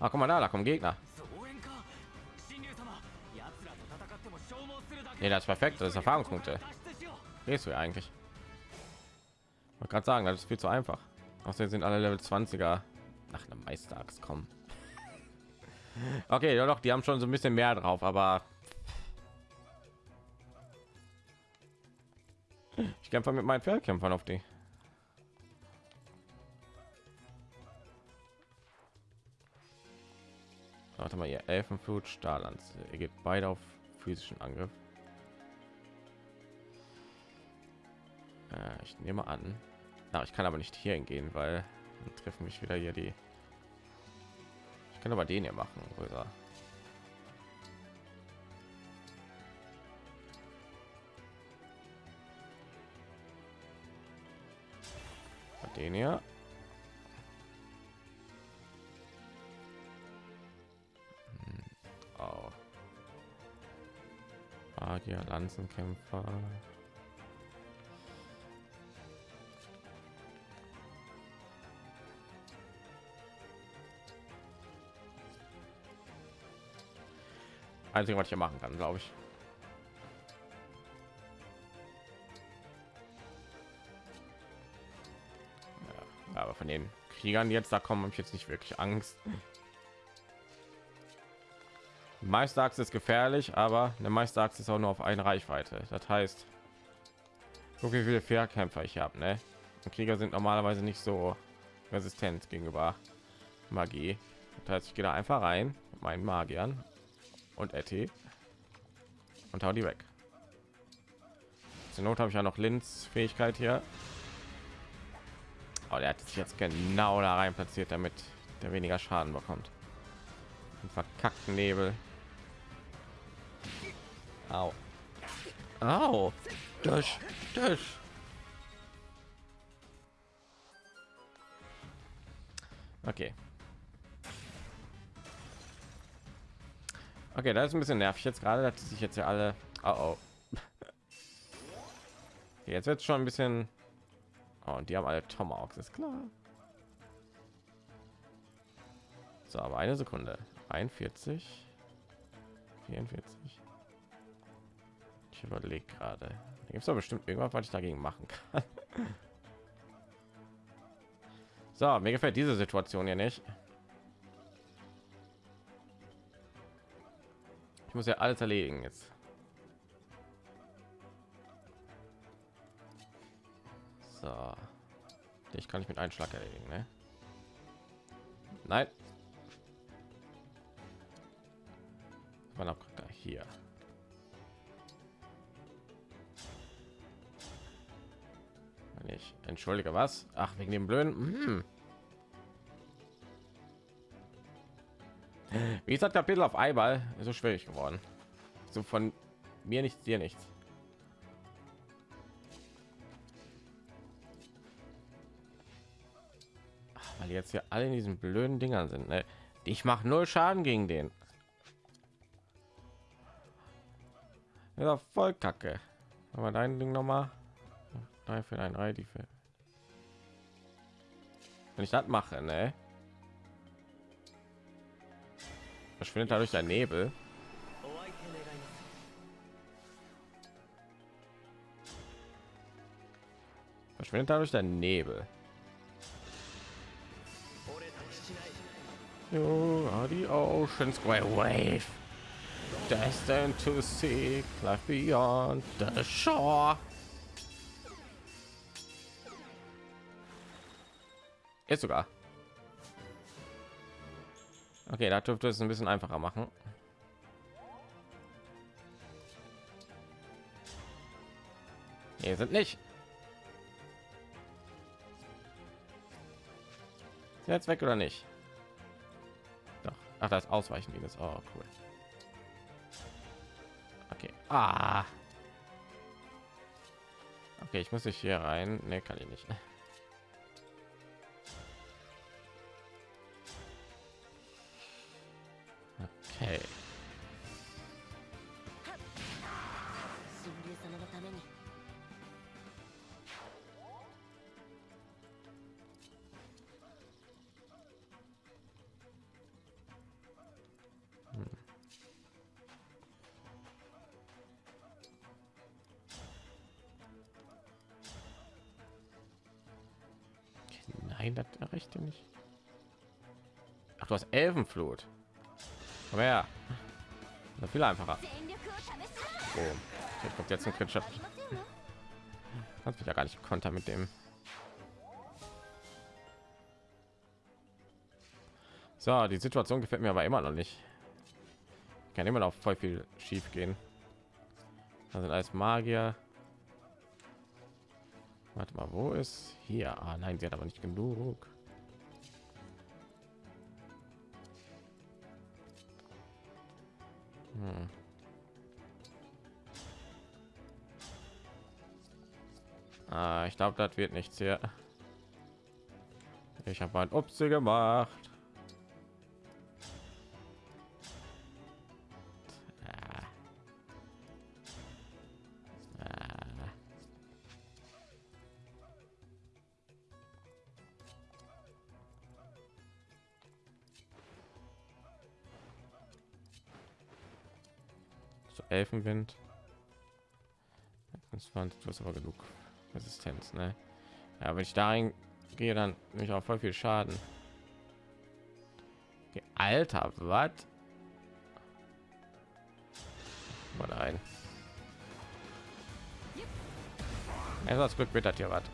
Ah, guck mal da, da kommen Gegner. Nee, das ist perfekt, das ist Erfahrungspunkte. Gehst du ja eigentlich? Ich gerade sagen, das ist viel zu einfach. Außerdem sind alle Level 20er nach einem Meisterachs kommen. Okay, ja doch, die haben schon so ein bisschen mehr drauf, aber ich kämpfe mit meinen Pferdkämpfern auf die. Elfenflut, Stahllands. Ihr geht beide auf physischen Angriff. Äh, ich nehme an. Na, ich kann aber nicht hier hingehen, weil treffen mich wieder hier die. Ich kann aber den hier machen, größer. Den hier. Magier, Lanzenkämpfer. Einzige, was ich hier machen kann, glaube ich. Ja, aber von den Kriegern jetzt da kommen, habe ich jetzt nicht wirklich Angst. Meisterachse ist gefährlich, aber eine Meisterachse ist auch nur auf eine Reichweite. Das heißt, guck wie viele Fährkämpfer ich habe. Ne? Krieger sind normalerweise nicht so resistent gegenüber Magie. Das heißt, ich gehe da einfach rein mit meinen Magiern und Etty und hau die weg. Zur Not habe ich ja noch Linz Fähigkeit hier. Aber der hat sich jetzt genau da rein platziert, damit der weniger Schaden bekommt. Verkackten Nebel. Au. Au. Das, das. Okay. Okay, das ist ein bisschen nervig jetzt gerade, dass sich jetzt ja alle. Oh, oh. Okay, jetzt wird schon ein bisschen. Oh, und die haben alle Tomahawks, ist klar. So, aber eine Sekunde. 41, 44. Ich überlege gerade. Gibt es doch bestimmt irgendwas, was ich dagegen machen kann. So, mir gefällt diese Situation ja nicht. Ich muss ja alles erledigen jetzt. So. Ich kann ich mit einem Schlag erledigen, ne? Nein. Man auch hier. Ich entschuldige was? Ach, wegen dem blöden. Hm. Wie gesagt, Kapitel auf ist so schwierig geworden. So von mir nichts, dir nichts. Ach, weil jetzt hier alle in diesen blöden Dingern sind. Ne? Ich mache null Schaden gegen den. Ja, voll kacke. Aber dein Ding noch mal drei für ein Ei, die für wenn ich das mache ne? Verschwindet dadurch der nebel. Verschwindet dadurch der nebel. You are the ocean oh, square wave. Destined to seek life beyond the shore. Ist sogar. Okay, da dürfte es ein bisschen einfacher machen. Hier sind nicht. Er jetzt weg oder nicht? Doch. Ach, das Ausweichen dieses. Oh, cool. Okay. Ah. Okay, ich muss ich hier rein. Ne, kann ich nicht. Nein, das erreicht ihr nicht. Ach, du hast Elfenflut. Komm her. Das viel einfacher. Oh, jetzt kommt jetzt ein Kritscher. Kannst mich ja gar nicht konter mit dem. So, die Situation gefällt mir aber immer noch nicht. Ich kann immer noch voll viel schief gehen. Also als Magier. Warte mal, wo ist hier? Ah, nein, sie hat aber nicht genug. Hm. Ah, ich glaube, das wird nichts hier. Ich habe ein Upsi gemacht. Elfenwind. 20, du hast aber genug Resistenz, ne? Ja, wenn ich da gehe, dann nehme ich auch voll viel Schaden. Okay, Alter, was? Mal. Also das Glück wird das hier was.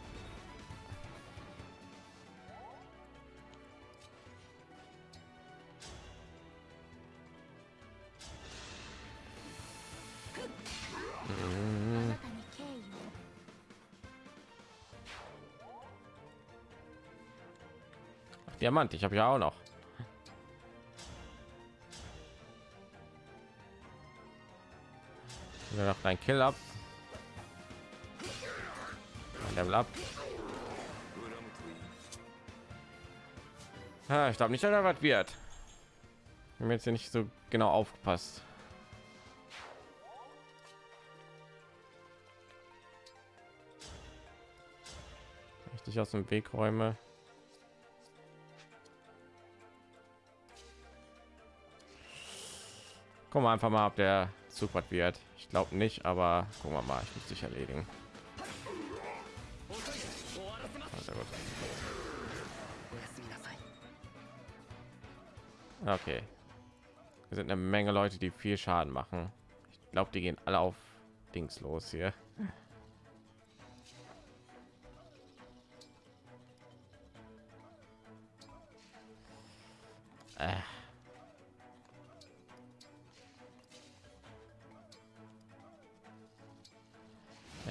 Diamant, ich habe ja auch noch. Ja, noch dein Kill ab. Ein Level ab. Ja, ich glaube nicht, dass er was wird. Ich habe jetzt hier nicht so genau aufgepasst. Richtig aus dem Weg räume. Gucken wir einfach mal, ob der Zug was wird. Ich glaube nicht, aber gucken wir mal. Ich muss dich erledigen. Ah, okay. Wir sind eine Menge Leute, die viel Schaden machen. Ich glaube, die gehen alle auf Dings los hier.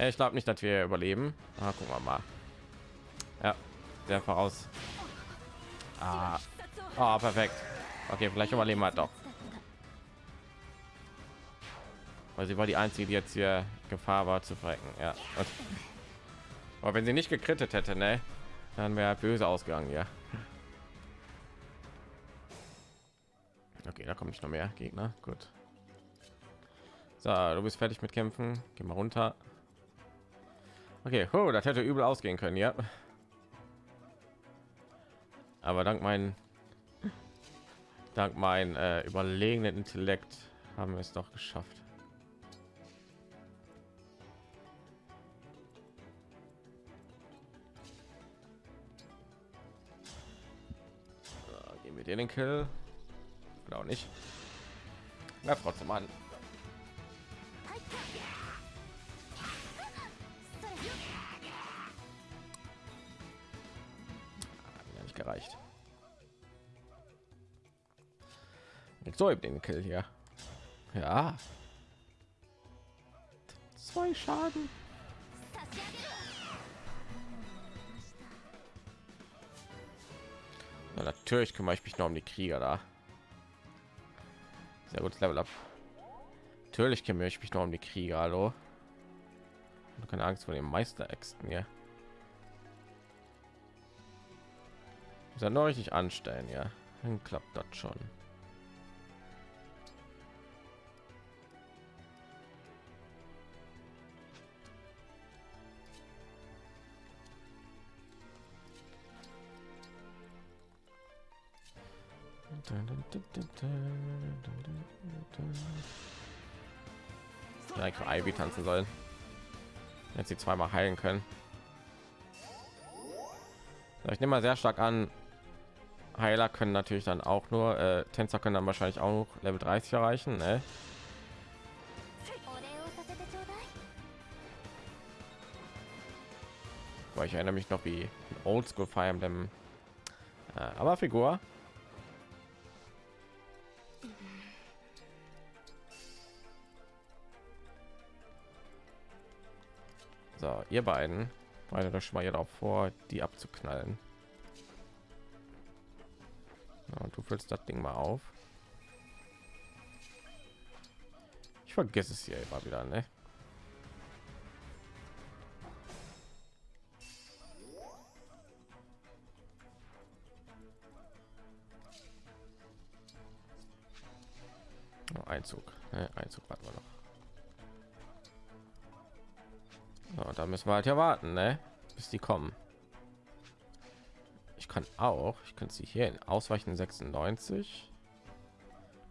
Äh, ich glaube nicht dass wir überleben. Ah, gucken wir mal. Ja der voraus. Ah. ah. perfekt. Okay vielleicht überleben wir doch. Weil sie war die einzige die jetzt hier gefahr war zu frecken ja okay. aber wenn sie nicht gekrittet hätte ne dann wäre halt böse ausgegangen ja. Okay da komme ich noch mehr gegner. Gut. So, du bist fertig mit kämpfen. Geh mal runter. Okay, oh, das hätte übel ausgehen können, ja. Aber dank meinen dank mein äh, überlegenen Intellekt haben wir es doch geschafft. So, geben wir den Kill. Auch nicht. Na, trotzdem an. nicht gereicht. So, ich den Kill hier. Ja. Zwei Schaden. Na, natürlich kümmere ich mich noch um die Krieger da. Sehr gut, Level up. Natürlich kümmere ich mich noch um die Krieger, hallo. Keine Angst vor den Meisteräxten hier. Muss ja nur richtig anstellen, ja. Dann klappt das schon. Ja, für Ivy tanzen sollen. Jetzt sie zweimal heilen können. Ich nehme mal sehr stark an, Heiler können natürlich dann auch nur äh, Tänzer können dann wahrscheinlich auch Level 30 erreichen. Ne? Weil ich erinnere mich noch wie Oldschool Fire Emblem, äh, aber Figur. So, ihr beiden, beide das schon mal hier drauf vor, die abzuknallen. Und du füllst das Ding mal auf. Ich vergesse es hier immer wieder, ne? Oh, Einzug, ne? Einzug warten wir noch. So, da müssen wir halt ja warten, ne? Bis die kommen. Kann auch, ich kann sie hier in ausweichen 96.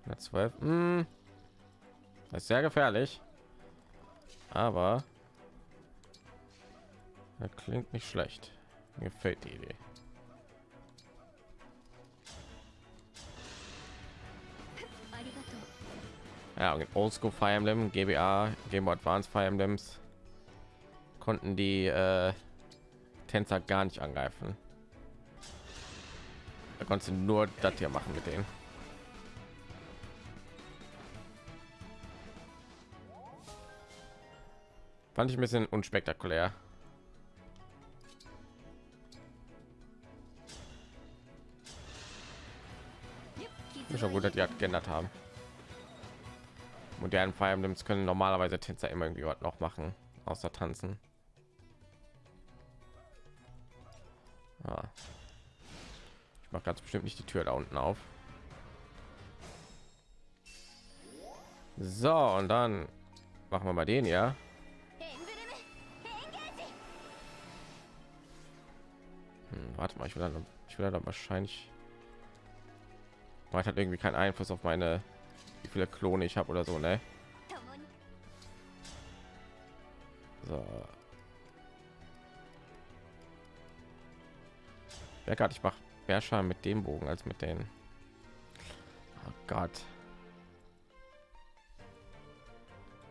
112. Hm. Das ist sehr gefährlich. Aber das klingt nicht schlecht. Mir gefällt die Idee. Ja, Oldschool Fire Emblem, GBA, Game Boy Advance Fire Emblems konnten die äh, Tänzer gar nicht angreifen. Da konntest du nur das hier machen mit denen. Fand ich ein bisschen unspektakulär. Ist schon gut, dass die geändert haben. Modernen Fire Emblems können normalerweise Tänzer immer irgendwie was noch machen, außer tanzen. Ah macht ganz bestimmt nicht die Tür da unten auf. So, und dann machen wir mal den, ja. Hm, warte mal, ich will dann, ich will dann wahrscheinlich. Man hat irgendwie keinen Einfluss auf meine, wie viele Klone ich habe oder so, ne? So. Ja, gerade ich mache Berschein mit dem Bogen als mit den. Oh Gott.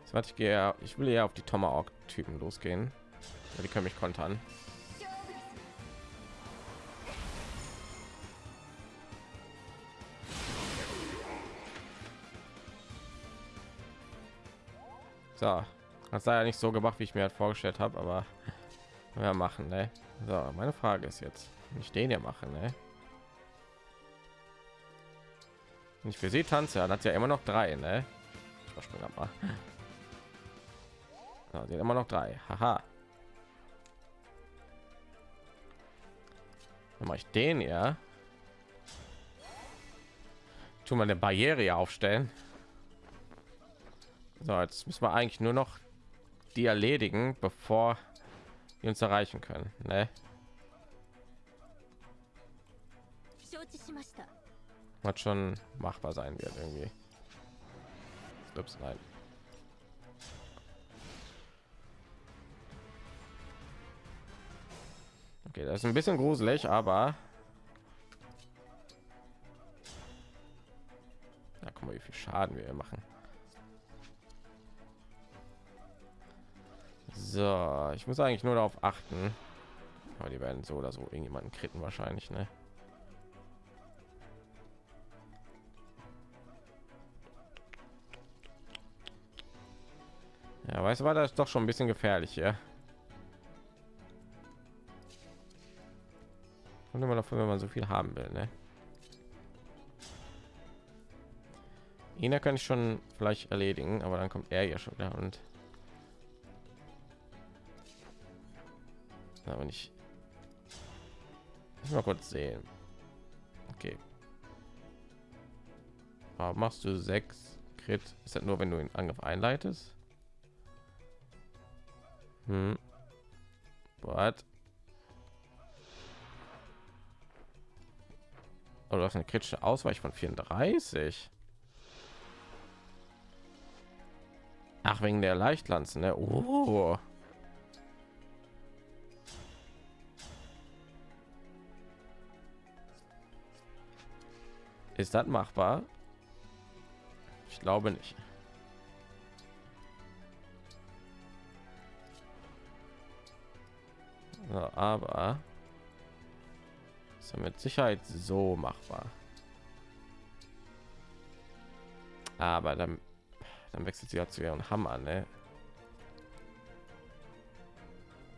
So, warte, ich gehe, ich will ja auf die Tomahawk-Typen losgehen. Ja, die können mich kontern. So, das sei ja nicht so gemacht, wie ich mir halt vorgestellt habe, aber wir machen, ne? So, meine Frage ist jetzt, nicht den hier machen, ne? Ich für sie tanze, dann hat ja immer noch drei, ne? Ich mal. So, sie hat immer noch drei. Haha. Dann mache ich den ja. Tu mal eine Barriere aufstellen. So, jetzt müssen wir eigentlich nur noch die erledigen, bevor die uns erreichen können. Ne? was schon machbar sein wird irgendwie. Ups, nein. Okay, das ist ein bisschen gruselig, aber da ja, guck mal, wie viel Schaden wir machen. So, ich muss eigentlich nur darauf achten. Aber die werden so oder so irgendjemanden kritten wahrscheinlich, ne? Ja, weißt du, war das doch schon ein bisschen gefährlich hier. Und immer davon, wenn man so viel haben will, ne? Ihn kann ich schon vielleicht erledigen, aber dann kommt er ja schon wieder und aber nicht. Mal kurz sehen. Okay. Aber machst du sechs Crit? Ist das nur, wenn du den Angriff einleitest? Hm. What? Oh, du hast eine kritische Ausweich von 34. Ach, wegen der Leichtlanzen, ne? Oh. Ist das machbar? Ich glaube nicht. So, aber ist mit Sicherheit so machbar. Aber dann, dann wechselt sie ja zu ihren Hammer, ne?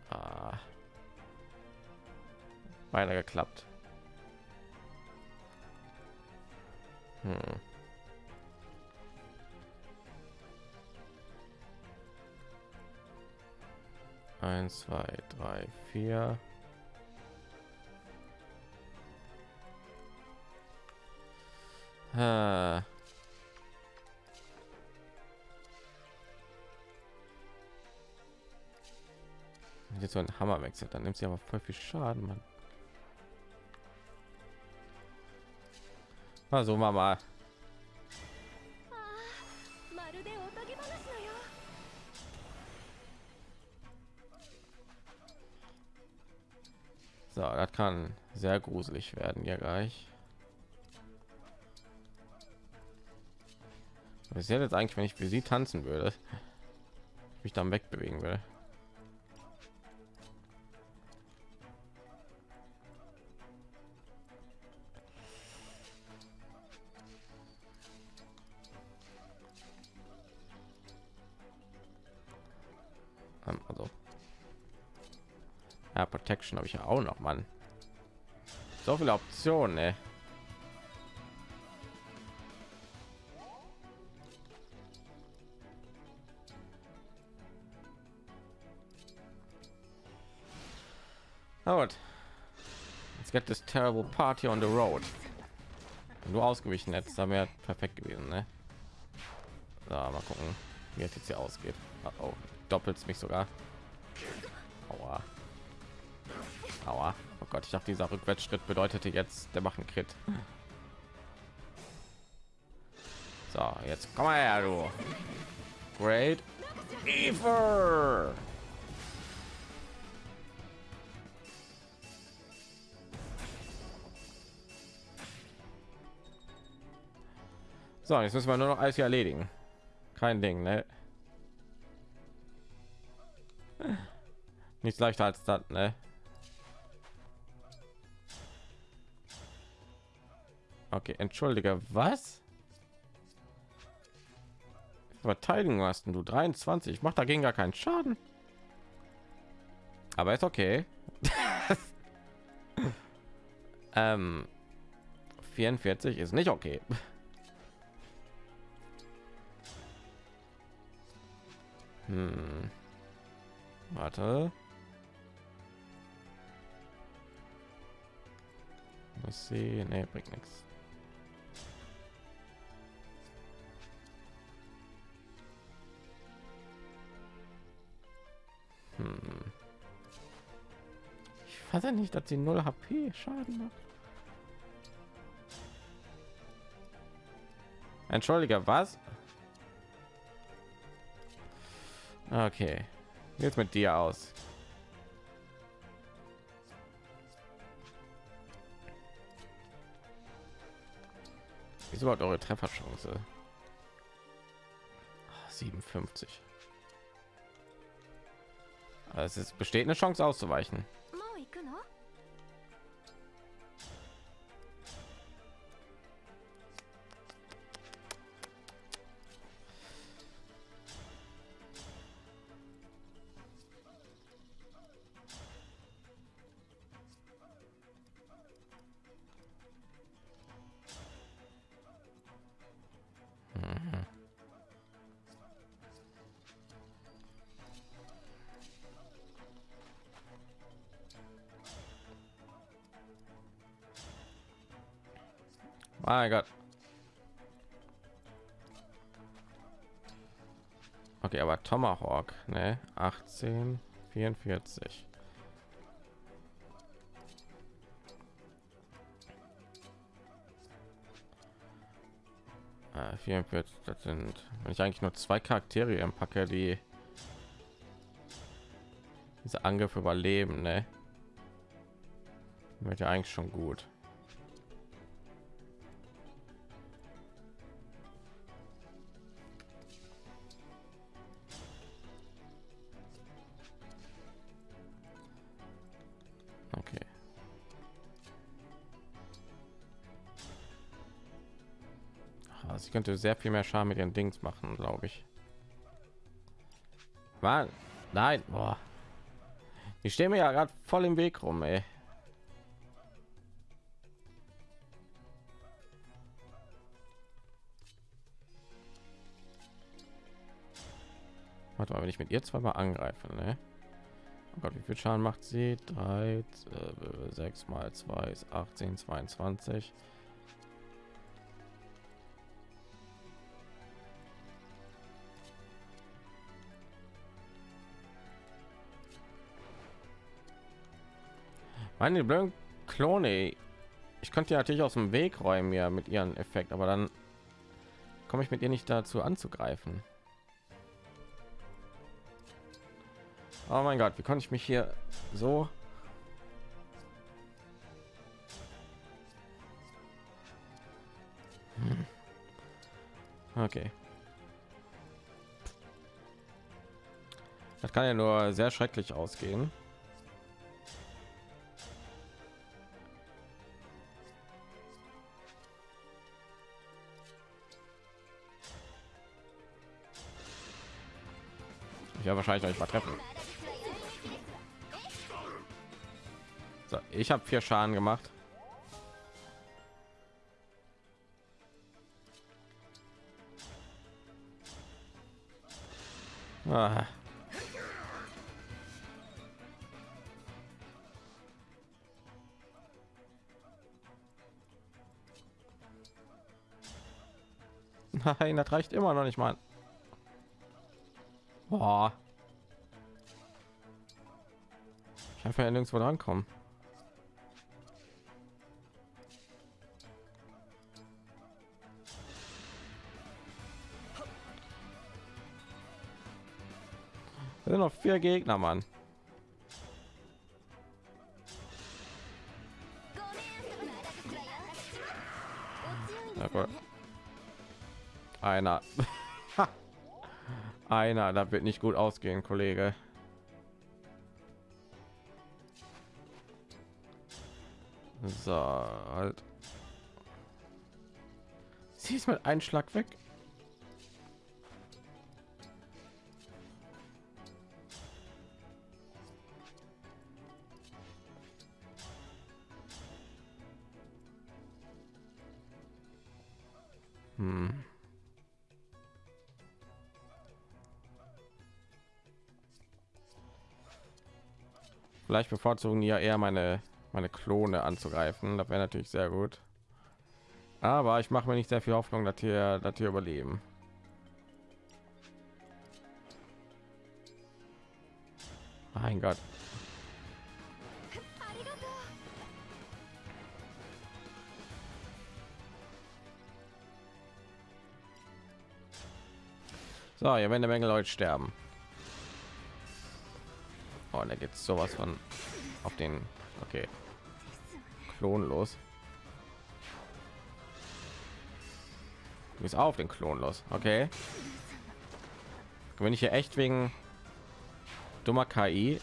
Ah. Beinahe geklappt. Hm. Eins, zwei, drei, vier. Ah. Wenn jetzt so ein Hammer wechselt, dann nimmt sie aber voll viel Schaden, Mann. Also Mama. Kann sehr gruselig werden ja gleich. Was jetzt eigentlich, wenn ich für sie tanzen würde? Mich dann wegbewegen will. Ähm, Also ja, Protection habe ich ja auch noch, Mann. So viele Optionen, ey. Na gut. Let's get this terrible party on the road. Wenn du ausgewichen hättest, dann wäre perfekt gewesen, ne? So, mal gucken, wie es jetzt hier ausgeht. Oh, oh doppelt mich sogar. Aua. Aua. Gott, ich dachte, dieser Rückwärtsschritt bedeutete jetzt, der machen Crit. So, jetzt komm mal her, du. Great. Ever. So, jetzt müssen wir nur noch alles hier erledigen. Kein Ding, ne? Nichts leichter als das, ne? Okay, entschuldige, was? Verteidigung hast du 23. Ich mache dagegen gar keinen Schaden. Aber ist okay. ähm, 44 ist nicht okay. Hm. Warte. Was sie, nee, bringt nichts. Ich fasse nicht, dass sie 0 HP Schaden macht. Entschuldige, was? Okay. Jetzt mit dir aus. Wie ist überhaupt eure Trefferchance? 57. Also es besteht eine Chance auszuweichen. Okay, aber Tomahawk, ne? 18, 44. Äh, 44, das sind, wenn ich eigentlich nur zwei Charaktere im Packe, die diese Angriffe überleben, ne? Wird ja eigentlich schon gut. Könnte sehr viel mehr Schaden mit ihren Dings machen, glaube ich. Mann, nein, boah. Ich stehe mir ja gerade voll im Weg rum, ey. Warte mal, wenn ich mit ihr zweimal angreife, ne? Oh Gott, wie viel Schaden macht sie? 3, 6 mal 2 ist 18, 22. Meine blöden Klone. Ich könnte ja natürlich aus dem Weg räumen ja mit ihren Effekt, aber dann komme ich mit ihr nicht dazu anzugreifen. Oh mein Gott, wie konnte ich mich hier so Hm. Okay. Das kann ja nur sehr schrecklich ausgehen. Werde wahrscheinlich noch nicht mal treffen. So, ich habe vier Schaden gemacht. Ah. Nein, das reicht immer noch nicht mal. Boah. Ich einfach ja nirgendwo rankommen. Es sind noch vier Gegner, Mann. Einer. Einer, da wird nicht gut ausgehen, Kollege. So, halt. Sie ist mit einem Schlag weg. Vielleicht bevorzugen ja eher meine meine Klone anzugreifen. Das wäre natürlich sehr gut. Aber ich mache mir nicht sehr viel Hoffnung, dass hier, dass hier überleben. Mein Gott. So, hier werden eine Menge Leute sterben. Oh, da geht sowas von auf den. Okay. Klon los. Du bist auf den Klon los. Okay. Wenn ich hier echt wegen dummer KI.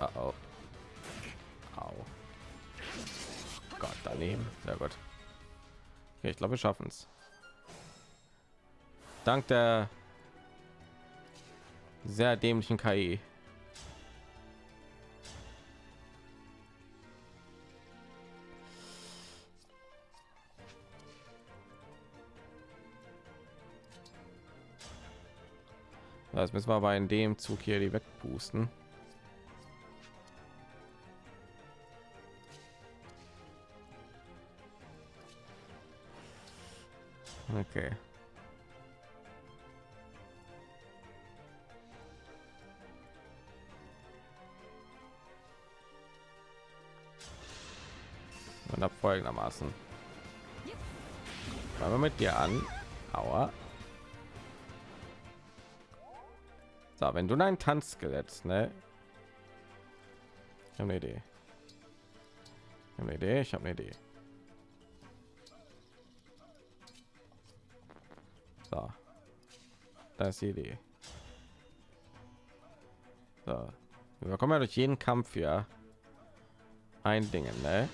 Uh -oh. Daneben. Sehr gut. Okay, ich glaube, wir schaffen es. Dank der sehr dämlichen KI. Das müssen wir aber in dem Zug hier die wegpusten. Okay. Und ab folgendermaßen. Fangen wir mit dir an. Aua. So, wenn du dein Tanzskelett, ne? Ich habe eine Idee. Ich habe eine Idee. Ich habe eine Idee. So, das ist die Idee. So, wir kommen ja durch jeden Kampf hier ein Ding, ne?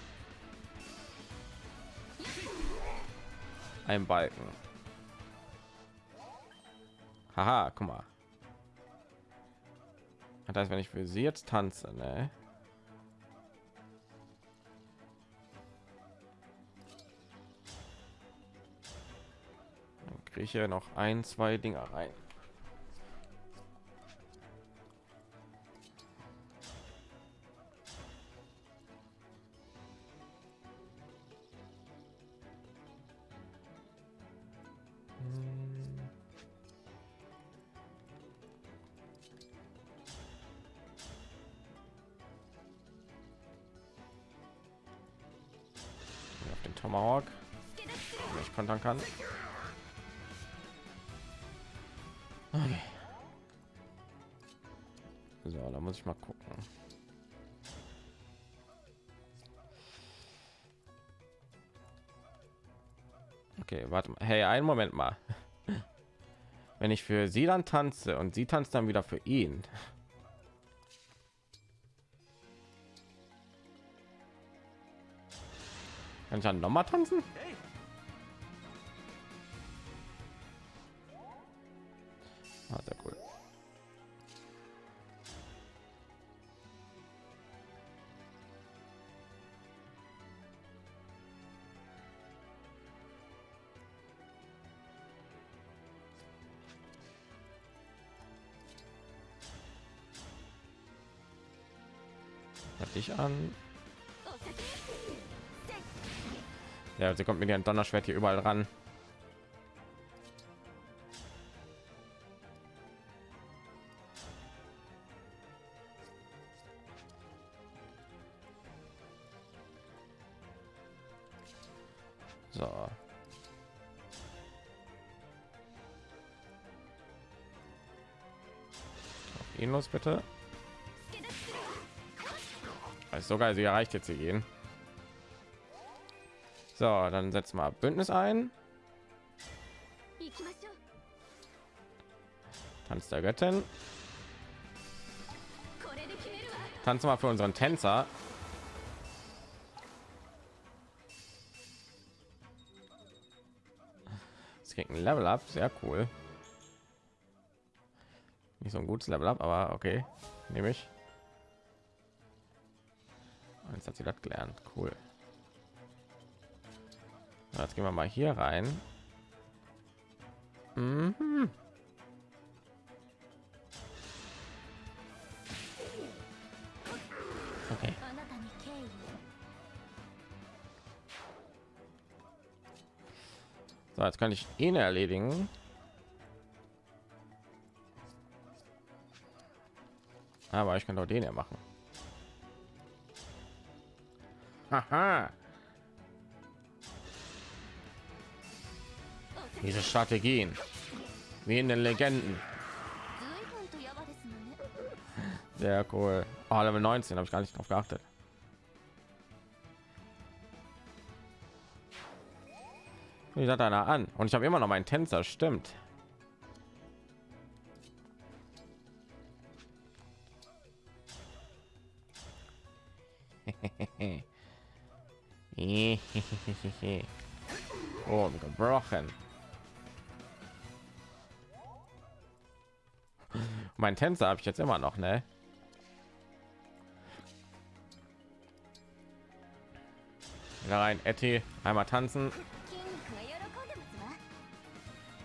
ein Balken. Haha, guck mal. Das heißt, wenn ich für sie jetzt tanze, ne? Dann kriege ich ja noch ein, zwei Dinger rein. Okay. So, da muss ich mal gucken. Okay, warte mal. Hey, einen Moment mal. Wenn ich für sie dann tanze und sie tanzt dann wieder für ihn. Kann ich dann noch mal tanzen? Ah, sehr cool. Hat dich an. Ja, sie kommt mit ihrem Donnerschwert hier überall ran. raus, bitte. Ist sogar also sie erreicht jetzt hier gehen. So, dann setzen wir Bündnis ein. Tanz der Göttin. Tanz mal für unseren Tänzer. Es kriegt ein Level up, sehr cool nicht so ein gutes Level ab, aber okay, nehme ich. Und jetzt hat sie das gelernt, cool. Na, jetzt gehen wir mal hier rein. Mhm. Okay. So, jetzt kann ich ihn erledigen. Aber ich kann doch den ja machen. Haha. Diese Strategien. Wie in den Legenden. Sehr cool. Oh, Level 19 habe ich gar nicht drauf geachtet. Ich hatte einer an und ich habe immer noch meinen Tänzer, stimmt. und gebrochen. Mein Tänzer habe ich jetzt immer noch, ne? Wieder rein, Etty, einmal tanzen.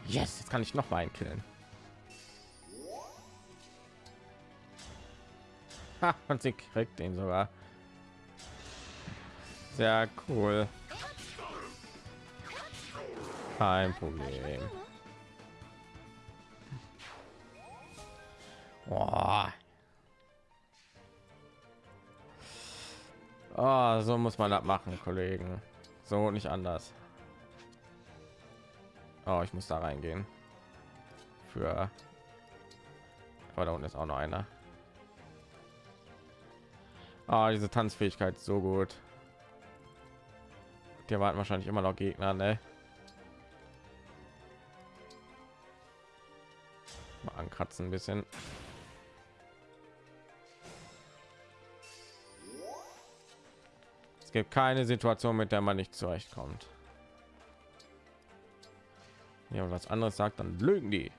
Yes, jetzt kann ich noch mal einen killen. Ha, und sie kriegt ihn sogar. Sehr cool. Kein Problem. Oh, so muss man das machen, Kollegen. So nicht anders. Oh, ich muss da reingehen. Für aber da unten ist auch noch einer. Ah, diese Tanzfähigkeit so gut. Die warten wahrscheinlich immer noch Gegner, ne? Mal ankratzen ein bisschen. Es gibt keine Situation, mit der man nicht zurechtkommt. Ja, was anderes sagt, dann lügen die.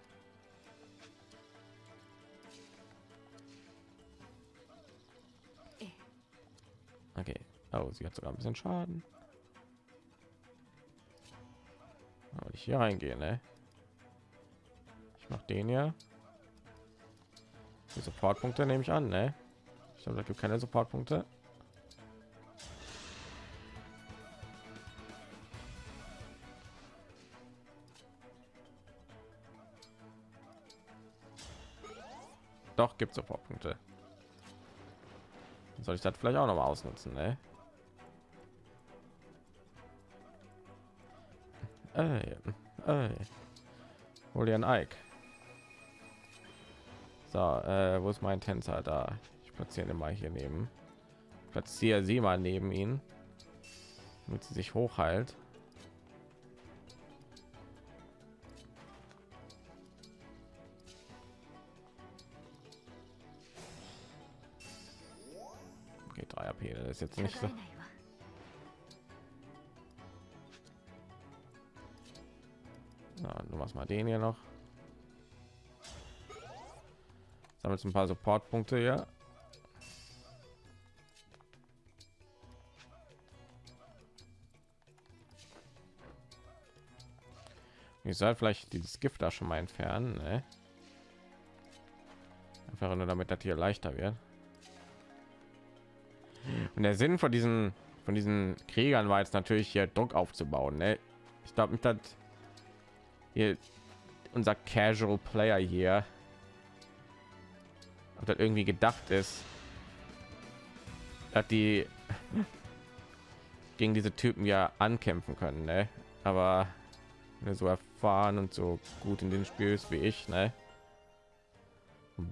Okay. Oh, sie hat sogar ein bisschen Schaden. Aber ich hier reingehen, ne? Ich mach den ja. Die Supportpunkte nehme ich an, ne? Ich glaube, da gibt keine Supportpunkte. Doch, gibt Supportpunkte. Soll ich das vielleicht auch noch mal ausnutzen, ne? Ey, ey. Hol dir ein Ike da äh, wo ist mein tänzer? Da. Ich platziere mal hier neben. Platziere sie mal neben ihn damit sie sich hochheilt. Okay 3 ap das ist jetzt nicht so. Na, du machst mal den hier noch. Sammelt ein paar Supportpunkte hier. Ich soll vielleicht dieses Gift da schon mal entfernen, ne? Einfach nur damit das hier leichter wird. Und der Sinn von diesen von diesen Kriegern war jetzt natürlich hier Druck aufzubauen. Ne? Ich glaube nicht, dass hier unser Casual Player hier ob das irgendwie gedacht ist, dass die gegen diese Typen ja ankämpfen können, ne? Aber so erfahren und so gut in den Spiel wie ich, ne?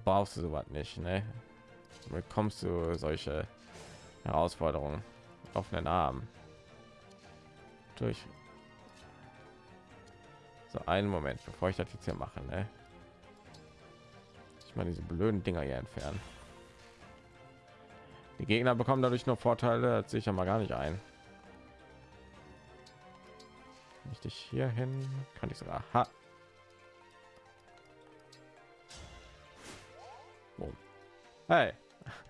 Brauchst du sowas nicht, ne? Bekommst du solche Herausforderungen offenen Arm durch so einen Moment bevor ich das jetzt hier mache ne? Ich meine diese blöden dinger hier entfernen. Die gegner bekommen dadurch nur vorteile das sehe ich ja mal gar nicht ein. Dich hier hin? Kann ich sogar ha Boom. hey.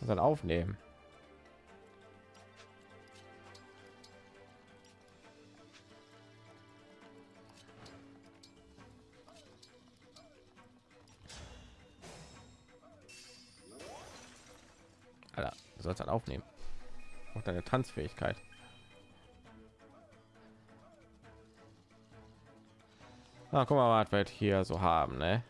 Und dann aufnehmen. Du sollst dann aufnehmen. Auch deine Tanzfähigkeit. Na, guck mal, was wir hier so haben, ne?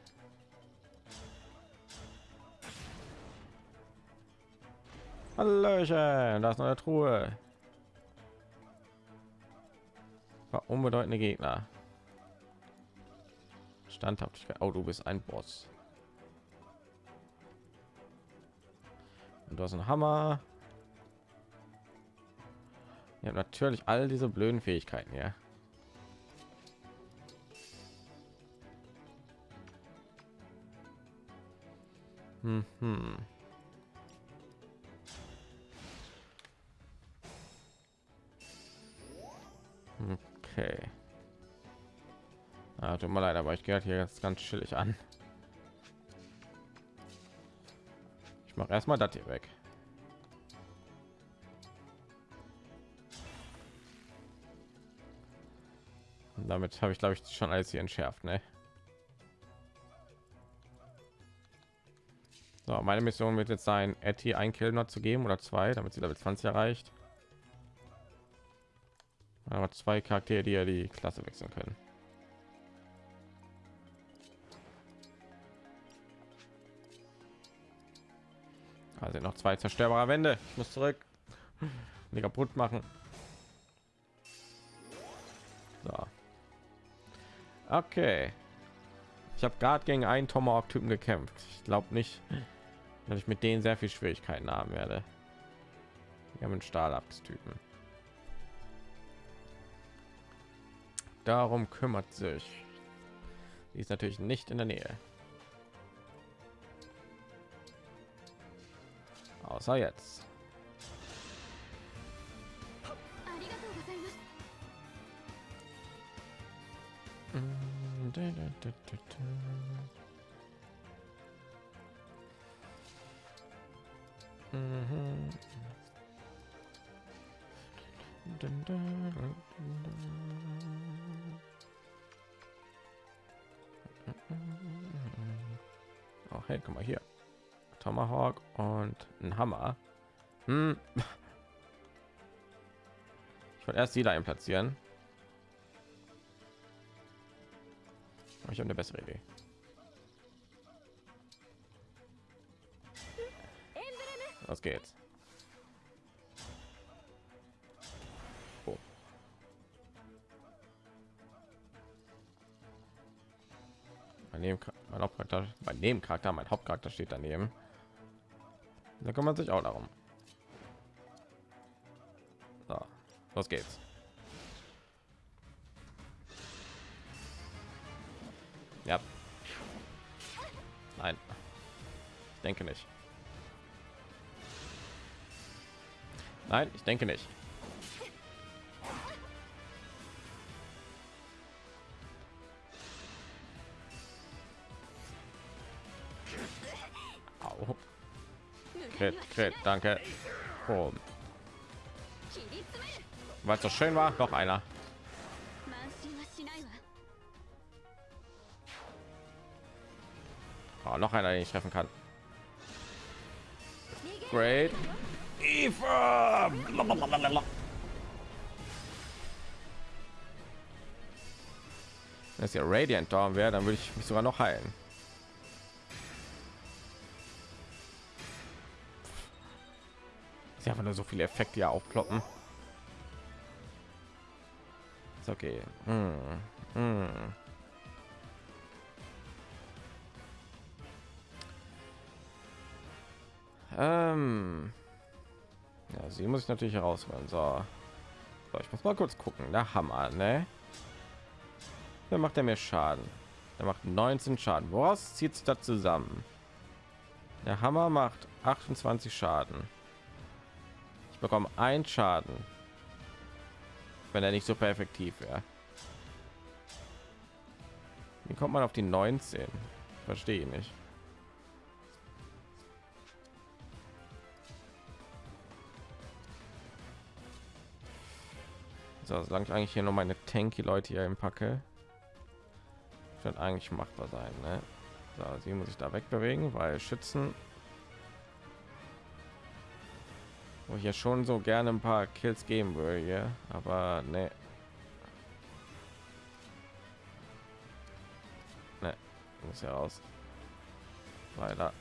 Hallöchen, da ist eine Truhe. War unbedeutende Gegner. Standhaftigkeit. Oh, du bist ein Boss. Und du hast einen Hammer. Ja, natürlich all diese blöden Fähigkeiten, ja. Hm, hm. Okay. Ah, tut mir leid, aber ich gehe hier jetzt ganz chillig an. Mache erstmal das hier weg. Und damit habe ich, glaube ich, schon alles hier entschärft, ne? So, meine Mission wird jetzt sein, Etty ein Kill zu geben oder zwei, damit sie Level 20 erreicht. Aber zwei Charaktere, die ja die Klasse wechseln können. Also noch zwei zerstörbare Wände. Ich muss zurück. Die kaputt machen. So. Okay. Ich habe gerade gegen einen Tomahawk-Typen gekämpft. Ich glaube nicht, dass ich mit denen sehr viel Schwierigkeiten haben werde. Wir haben einen Stahlabstypen. Darum kümmert sich. Die ist natürlich nicht in der Nähe. Außer jetzt. Oh, hey, come mal hier. Tomahawk und ein Hammer. Hm. Ich wollte erst die da platzieren. Aber Ich habe eine bessere Idee. Was geht's? Oh. Mein, Nebencha- mein Hauptcharakter, Nebencharakter, mein Hauptcharakter steht daneben. Da kümmert sich auch darum. So, los geht's. Ja. Nein. Ich denke nicht. Nein, ich denke nicht. Crit, Crit, danke. Oh. Weil es so schön war, noch einer. Oh, noch einer, den ich treffen kann. Great. Eva! Das ist ja Radiant Dorn wäre, dann würde ich mich sogar noch heilen. Sie einfach nur so viele Effekte ja aufploppen. Ist okay. Hm. Hm. Ähm. Ja, sie muss ich natürlich herausholen. So. so, ich muss mal kurz gucken. Der Hammer, ne? Wer macht er mir Schaden? Der macht 19 Schaden. Woraus zieht sich das zusammen? Der Hammer macht 28 Schaden. Ich bekomme ein Schaden, wenn er nicht super effektiv wäre. Wie kommt man auf die 19? Verstehe ich nicht. So, solange ich eigentlich hier noch meine tanky Leute hier im Packe, wird eigentlich machbar sein. Ne? So, sie muss ich da wegbewegen, weil Schützen, wo ich ja schon so gerne ein paar Kills geben würde, hier, aber ne. Ne, muss ja raus. Leider.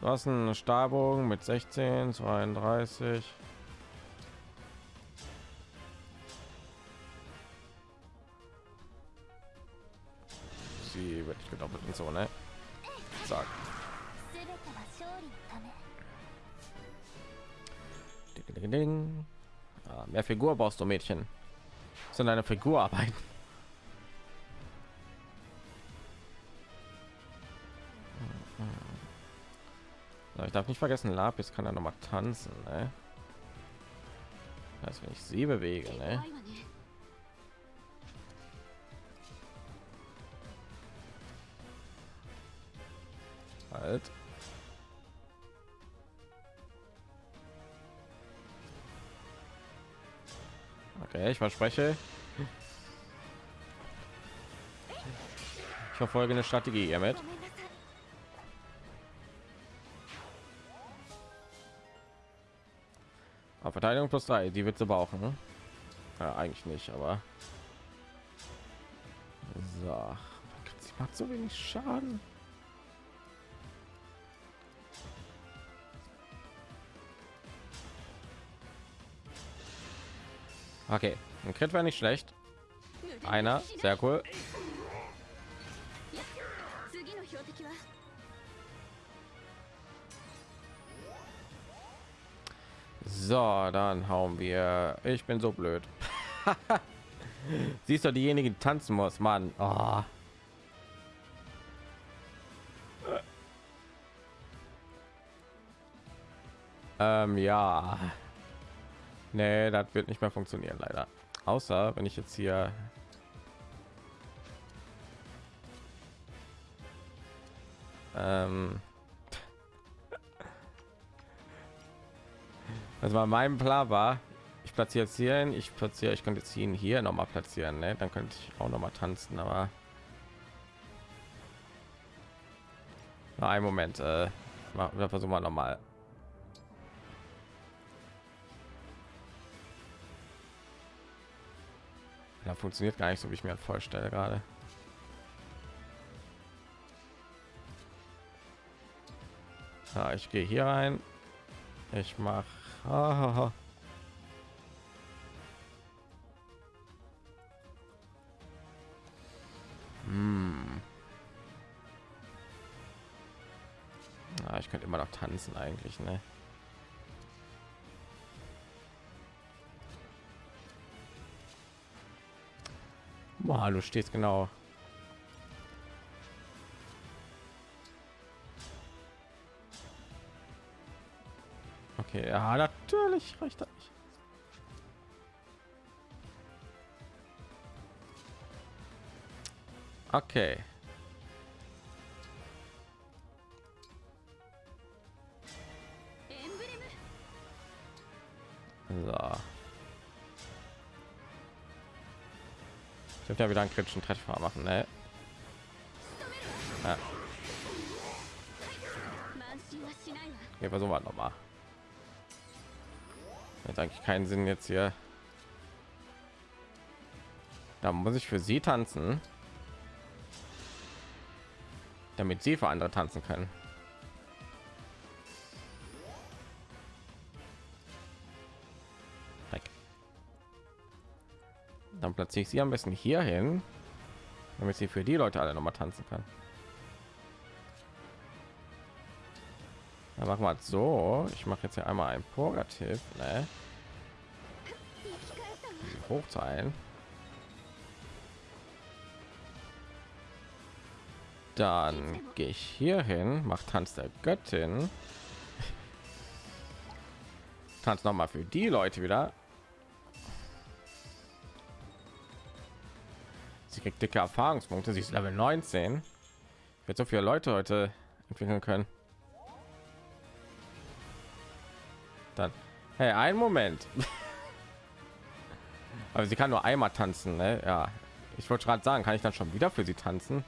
Du hast einen Stahlbogen mit 16, 32. gedoppelt und so ne Zack. Ah, mehr figur brauchst du mädchen sind deine figur arbeiten ich darf nicht vergessen lapis kann ja noch mal tanzen ne? das wenn ich sie bewege ne? Halt. Okay, ich verspreche. Ich verfolge eine Strategie hiermit. Aber Verteidigung plus 3, die wird sie brauchen. Ne? Ja, eigentlich nicht, aber so. Sie macht so wenig Schaden. Okay, ein Crit wäre nicht schlecht. Einer, sehr cool. So, dann hauen wir. Ich bin so blöd. Siehst du doch diejenige, die tanzen muss, Mann. Oh. Ähm, ja. Nee, das wird nicht mehr funktionieren, leider. Außer wenn ich jetzt hier ähm also bei meinem Plan war, ich platziere jetzt hier hin, ich platziere, ich könnte jetzt ihn hier noch mal platzieren, ne? dann könnte ich auch noch mal tanzen, aber Na, einen Moment, äh, versuchen wir noch mal. Ja, funktioniert gar nicht so, wie ich mir vorstelle gerade. Ja, ich gehe hier rein. Ich mache. Hm. Ah, ich könnte immer noch tanzen eigentlich, ne? Boah, du stehst genau. Okay, ja, natürlich reicht das nicht. Okay. So. Ich dürfte ja wieder einen kritischen Treffer machen, ne? Ja. Okay, versuchen wir noch mal. Jetzt eigentlich keinen Sinn jetzt hier. Da muss ich für sie tanzen, damit sie für andere tanzen können. Dann platziere ich sie am besten hier hin, damit sie für die Leute alle noch mal tanzen kann. Dann machen wir so. Ich mache jetzt hier einmal ein Purgativ, ne? Hoch sein. Dann gehe ich hier hin, macht Tanz der Göttin. Tanz noch mal für die Leute wieder. Sie kriegt dicke Erfahrungspunkte. Sie ist Level 19. Wird so viele Leute heute entwickeln können. Dann, hey, einen Moment. Aber sie kann nur einmal tanzen, ne? Ja, ich wollte gerade sagen, kann ich dann schon wieder für sie tanzen?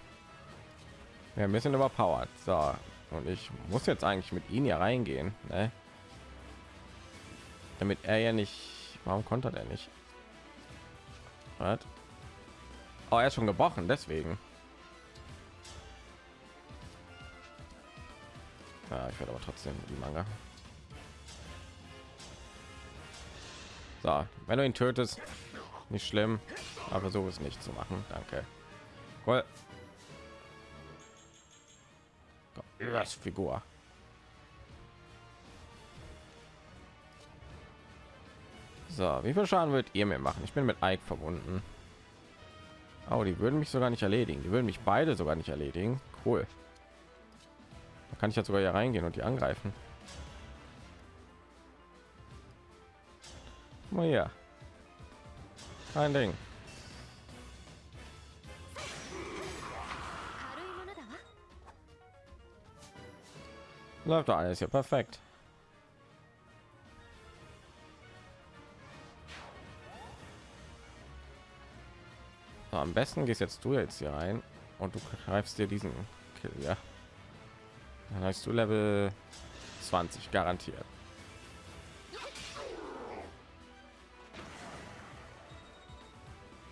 Ja, ein bisschen überpowered. So, und ich muss jetzt eigentlich mit ihnen hier reingehen, ne? Damit er ja nicht. Warum konnte er nicht? Was? Oh, er ist schon gebrochen, deswegen. Ja, ich werde aber trotzdem die Manga. So, wenn du ihn tötest, nicht schlimm, aber so ist nicht zu machen. Danke. Cool. Das Figur. So, wie viel Schaden wird ihr mir machen? Ich bin mit Ike verbunden. Oh, die würden mich sogar nicht erledigen. Die würden mich beide sogar nicht erledigen. Cool. Da kann ich jetzt sogar hier reingehen und die angreifen. Mal ja. Kein Ding. Läuft doch alles ja perfekt. So, am besten gehst jetzt du jetzt hier rein und du greifst dir diesen Kill, ja. Dann hast du Level 20 garantiert.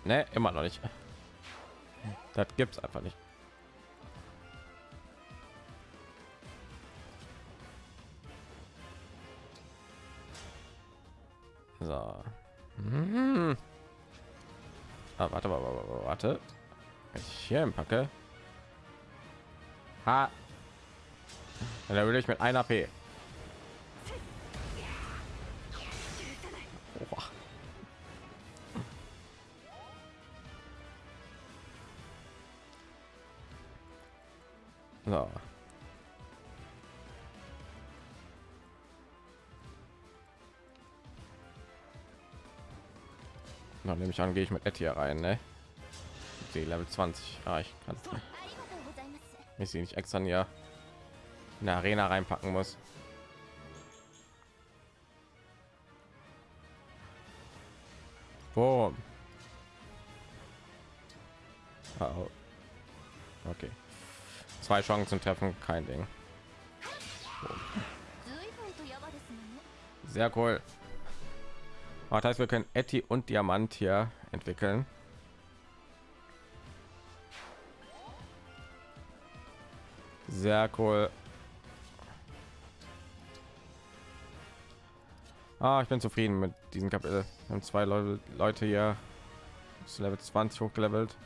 Ne, immer noch nicht. Das gibt's einfach nicht. So. Mhm. Ah, warte, warte, warte, warte. Ich hier packe. Ha. Da will ich mit einer P. mich an, gehe ich mit Ed hier rein, ne? Die Level 20. Ah, ich kann mich sie nicht extra ja in der Arena reinpacken muss. Boom. Oh. Okay. Zwei Chancen treffen, kein Ding. Boom. Sehr cool. Aber das heißt, wir können Etty und Diamant hier entwickeln. Sehr cool. Ah, ich bin zufrieden mit diesem Kapitel. Wir haben zwei Leute, Leute hier bis Level 20 hochgelevelt.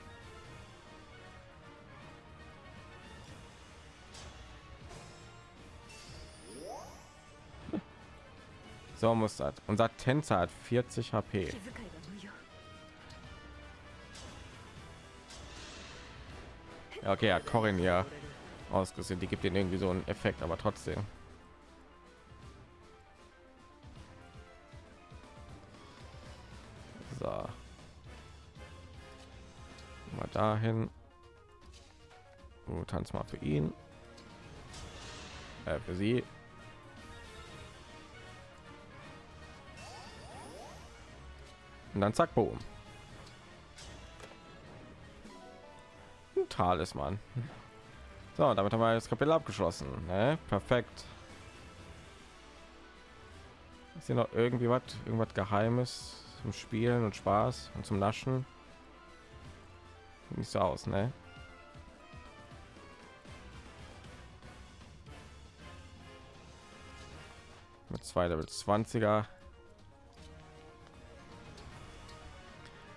So muss das. Unser Tänzer hat 40 HP. Ja, okay, ja, Corin hier ausgesehen. Die gibt den irgendwie so einen Effekt, aber trotzdem. So. Mal dahin. Du tanz mal für ihn. Äh, für sie. Und dann zack, boom. Ein Talisman. So, damit haben wir das Kapitel abgeschlossen. Ne? Perfekt. Ist hier noch irgendwie was, irgendwas Geheimes zum Spielen und Spaß und zum Naschen? Nicht so aus, ne? Mit zwei Level 20er.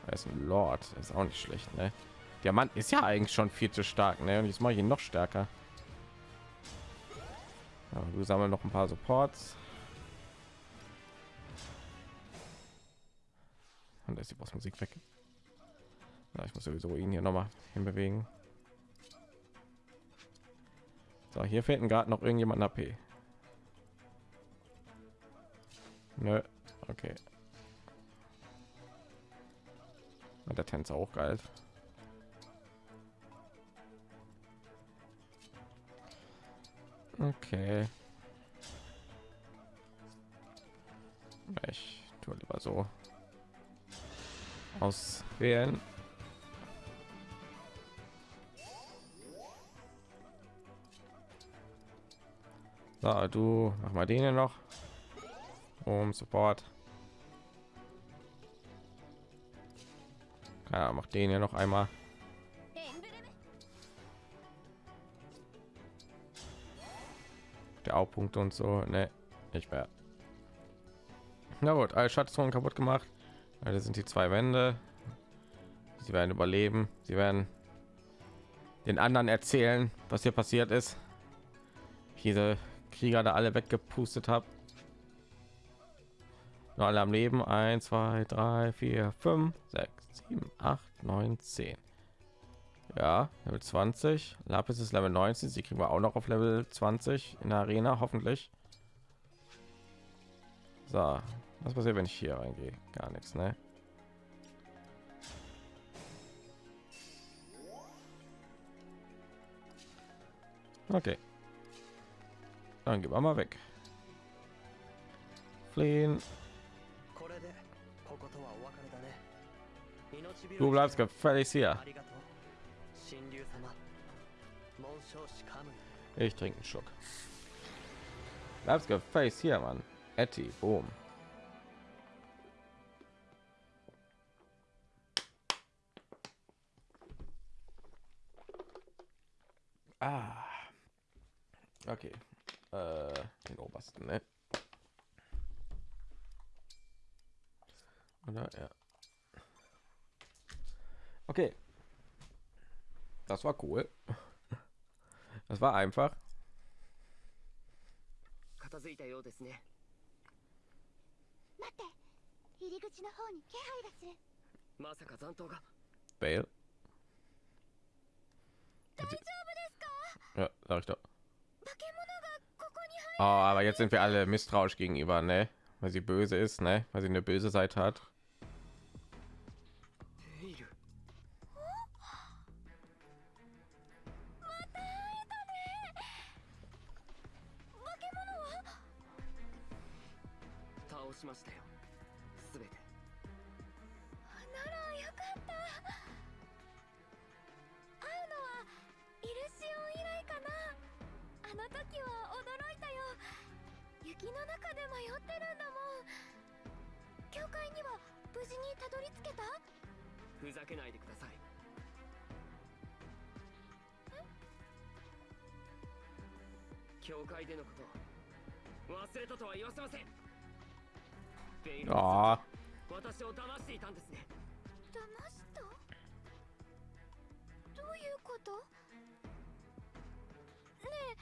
Er ist ein Lord, ist auch nicht schlecht, ne? Diamant ist ja eigentlich schon viel zu stark, ne? Und jetzt mache ich ihn noch stärker. Ja, du sammeln noch ein paar Supports. Und da ist die Bossmusik weg. Ja, ich muss sowieso ihn hier noch mal hinbewegen. So, hier fehlt gerade noch irgendjemand AP. Nö, okay. Und der Tänzer auch geil. Okay. Ich tue lieber so auswählen. So, du mach mal den hier noch um Support. Ja, macht den ja noch einmal. Der Hauptpunkt und so, ne, nicht mehr. Na gut, alle Schatzungen kaputt gemacht. Ja, sind die zwei Wände. Sie werden überleben. Sie werden den anderen erzählen, was hier passiert ist. Ich diese Krieger da alle weggepustet habe. Nur alle am leben 1 2 3 4 5 6 7 8 9 10 ja, Level 20. Lapis ist Level 19. Sie kriegen wir auch noch auf Level 20 in der Arena, hoffentlich. So, was passiert, wenn ich hier reingehe? Gar nichts, ne? Okay. Dann gehen wir mal weg. Fliehen. Du bleibst gefälligst hier. Ich trinke einen Schluck. Bleibst gefälligst hier, Mann. Etty, boom. Ah. Okay. Äh, den obersten, ne? Oder? Ja. Okay. Das war cool. Das war einfach. Bale. Ja, sag ich doch. Oh, aber jetzt sind wir alle misstrauisch gegenüber, ne? Weil sie böse ist, ne? Weil sie eine böse Seite hat. しましたよ。すべて。ならよかった。会うのはイルシオン以来かな。あの時は驚いたよ。雪の中で迷ってるんだもん。教会には無事にたどり着けた？ふざけないでください。教会でのこと忘れたとは言わせませんベイルあ私を騙していたんですね。騙した？どういうこと？ね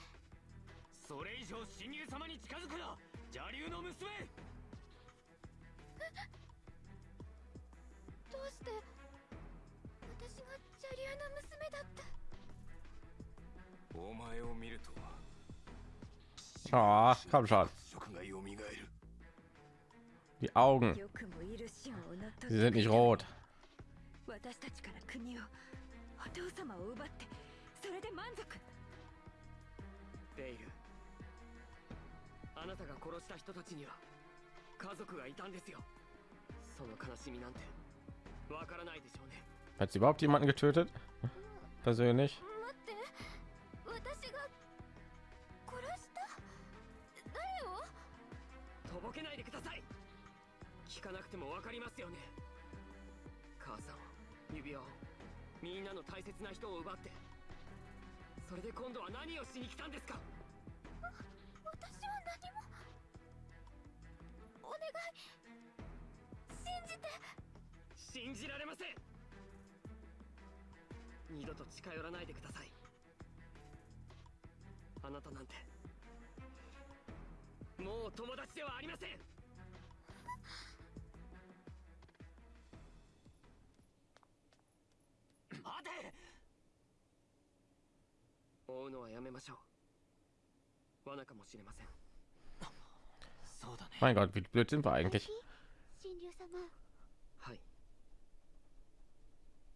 それ以上新入様に近づくな。邪竜の娘。えどうして？私が邪竜の娘だってお前を見ると Ah, よくもイルシオンを Die Augen. Sie sind nicht rot. Hat sie überhaupt jemanden getötet? Persönlich? 聞かなくてもわかりますよね。母さんを指輪を。みんなの大切な人を奪って。それで今度は何をしに来たんですか？私は何も。お願い。信じて。信じられません。二度と近寄らないでください。あなたなんて。もう友達ではありません 追うのはやめましょう罠かもしれませんそうだね Mein Gott, wie blöd sind wir 大 eigentlich? 事神竜様はい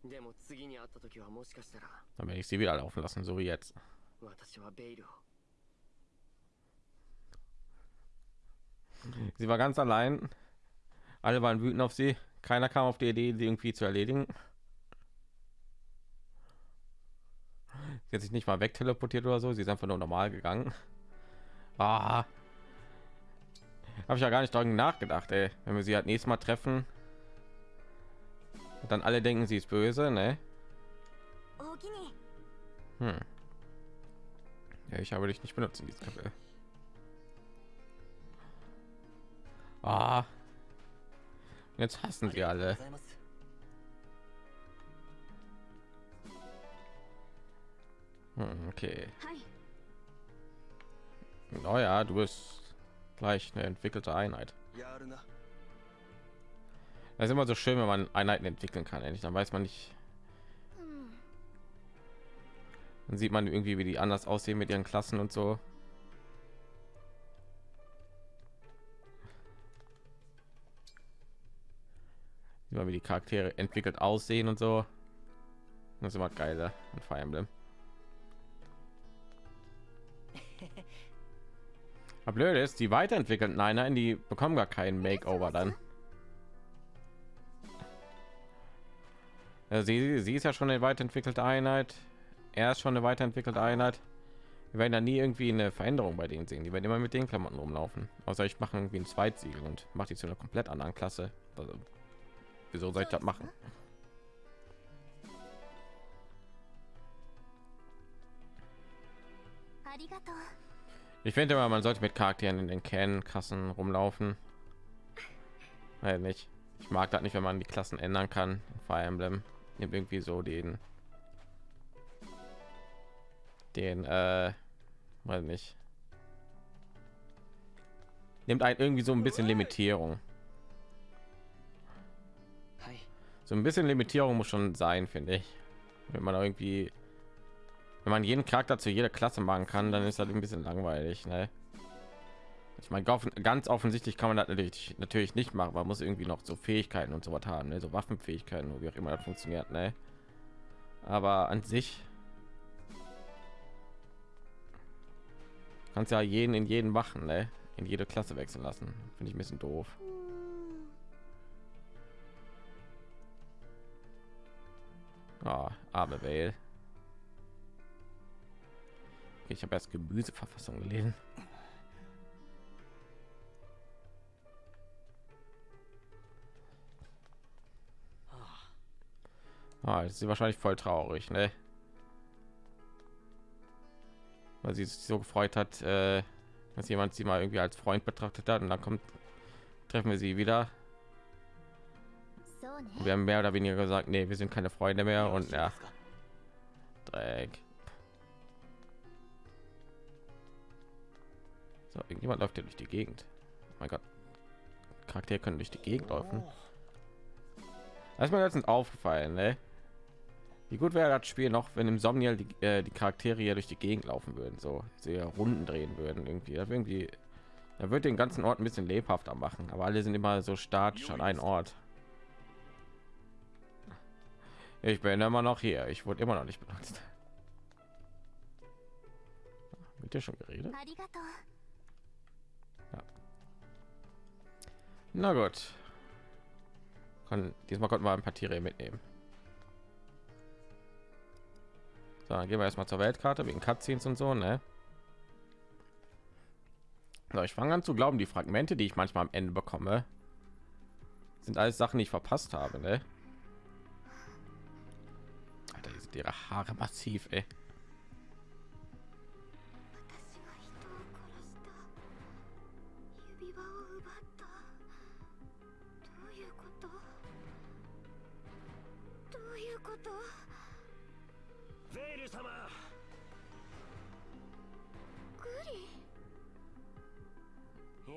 でも次に会った時はもしかしたら Dann werde ich sie wieder laufen lassen, so wie jetzt. 私はベイルを Sie war ganz allein. Alle waren wütend auf sie. Keiner kam auf die Idee, sie irgendwie zu erledigen. Sie sich nicht mal weg teleportiert oder so. Sie ist einfach nur normal gegangen. Ah. Habe ich ja gar nicht darüber nachgedacht, ey. Wenn wir sie halt nächstes Mal treffen, dann alle denken, sie ist böse, ne? Hm. Ja, ich habe dich nicht benutzt in diesem Kapitel. Ah. Jetzt hassen sie alle. Hm, okay. Naja, no, du bist gleich eine entwickelte Einheit. Das ist immer so schön, wenn man Einheiten entwickeln kann. Endlich, dann weiß man nicht. Dann sieht man irgendwie, wie die anders aussehen mit ihren Klassen und so. Sieht man, wie die Charaktere entwickelt aussehen und so. Das ist immer geiler und Fire Emblem. Aber blöd ist, die weiterentwickelten nein, nein, die bekommen gar keinen Makeover dann. Also sie, sie ist ja schon eine weiterentwickelte Einheit. Er ist schon eine weiterentwickelte Einheit. Wir werden da nie irgendwie eine Veränderung bei denen sehen. Die werden immer mit den Klamotten rumlaufen. Außer ich mache irgendwie ein Zweitsiegel und mache die zu einer komplett anderen Klasse. Also, wieso soll ich das machen? Arigato. Ich finde immer, man sollte mit Charakteren in den Can-Kassen rumlaufen. Weil nicht. Ich mag das nicht, wenn man die Klassen ändern kann. Fire Emblem nimmt irgendwie so den den äh, weiß nicht nimmt ein irgendwie so ein bisschen Limitierung. So ein bisschen Limitierung muss schon sein, finde ich. Wenn man irgendwie, wenn man jeden Charakter zu jeder Klasse machen kann, dann ist das ein bisschen langweilig. Ne? Ich meine, ganz offensichtlich kann man das natürlich, natürlich nicht machen. Man muss irgendwie noch so Fähigkeiten und so was haben, ne? so Waffenfähigkeiten, wie auch immer das funktioniert. Ne? Aber an sich kannst ja jeden in jeden machen, ne? in jede Klasse wechseln lassen. Finde ich ein bisschen doof. Ah, oh, arme Welt ich habe erst Gemüseverfassung gelesen. Ah, ist sie wahrscheinlich voll traurig, ne? Weil sie sich so gefreut hat, äh, dass jemand sie mal irgendwie als Freund betrachtet hat und dann kommt treffen wir sie wieder. Ne? Und wir haben mehr oder weniger gesagt, nee, wir sind keine Freunde mehr und ja. Dreck. So, irgendjemand läuft hier durch die Gegend. Oh mein Gott, Charaktere können durch die Gegend laufen. Das ist mir letztens aufgefallen, ne? Wie gut wäre das Spiel noch, wenn im Somniel die, äh, die Charaktere hier durch die Gegend laufen würden, so sehr Runden drehen würden irgendwie. Das irgendwie, da wird den ganzen Ort ein bisschen lebhafter machen, aber alle sind immer so statisch an einen Ort. Ich bin immer noch hier. Ich wurde immer noch nicht benutzt. Mit dir schon geredet? Na gut. Kann, diesmal konnten wir ein paar Tiere mitnehmen. So, gehen wir erstmal zur Weltkarte wegen Cutscenes und so, ne? So, ich fange an zu glauben, die Fragmente, die ich manchmal am Ende bekomme, sind alles Sachen, die ich verpasst habe, ne? Alter, die sind ihre Haare massiv, ey.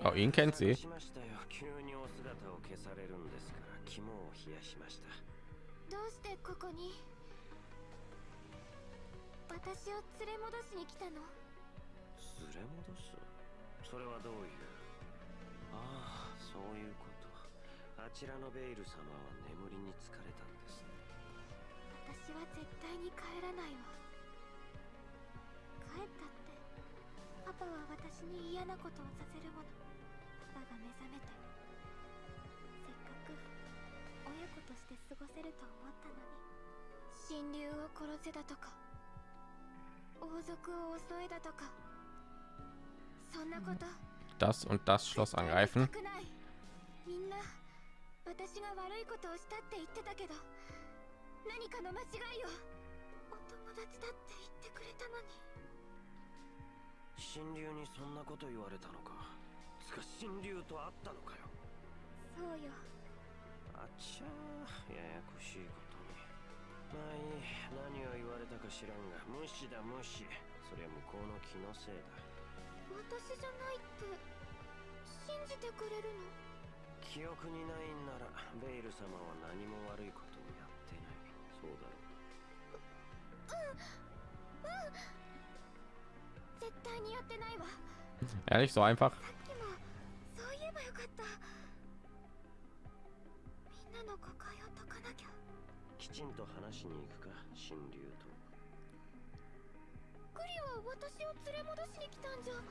Oh, ihn kennt sie. しましたよ急にお姿を消されるんですから肝を冷やしましたどうしてここに？私を連れ戻しに来たの？連れ戻す？それはどういう？ああそういうこと。あちらのベイル様は眠りに疲れたんです。ね私は絶対に帰らないわ。帰ったって。パパは私に嫌なことをさせるものパパが目覚めてせっかく親子として過ごせると思ったのに。神竜を殺せだとか。王族を襲えだとか。そんなこと。Das und das Schloss angreifen. みんな私が悪いことをしたって言ってたけど。何かの間違いを。お友達だって言ってくれたのに。神竜にそんなこと言われたのかつか神竜と会ったのかよ。そうよ。あっちゃーややこしいことに。まあいい何を言われたか知らんが。無視だ無視それは向こうの気のせいだ。私じゃないって信じてくれるの？記憶にないんならベイル様は何も悪いことをやってない。そうだろ絶対にやってないわ。Ehrlich, so einfach. ばよかった。みんなの誤解を解かなきゃ。きちんと話しに行くか神竜と。グリは私を連れ戻しに来たんじゃ。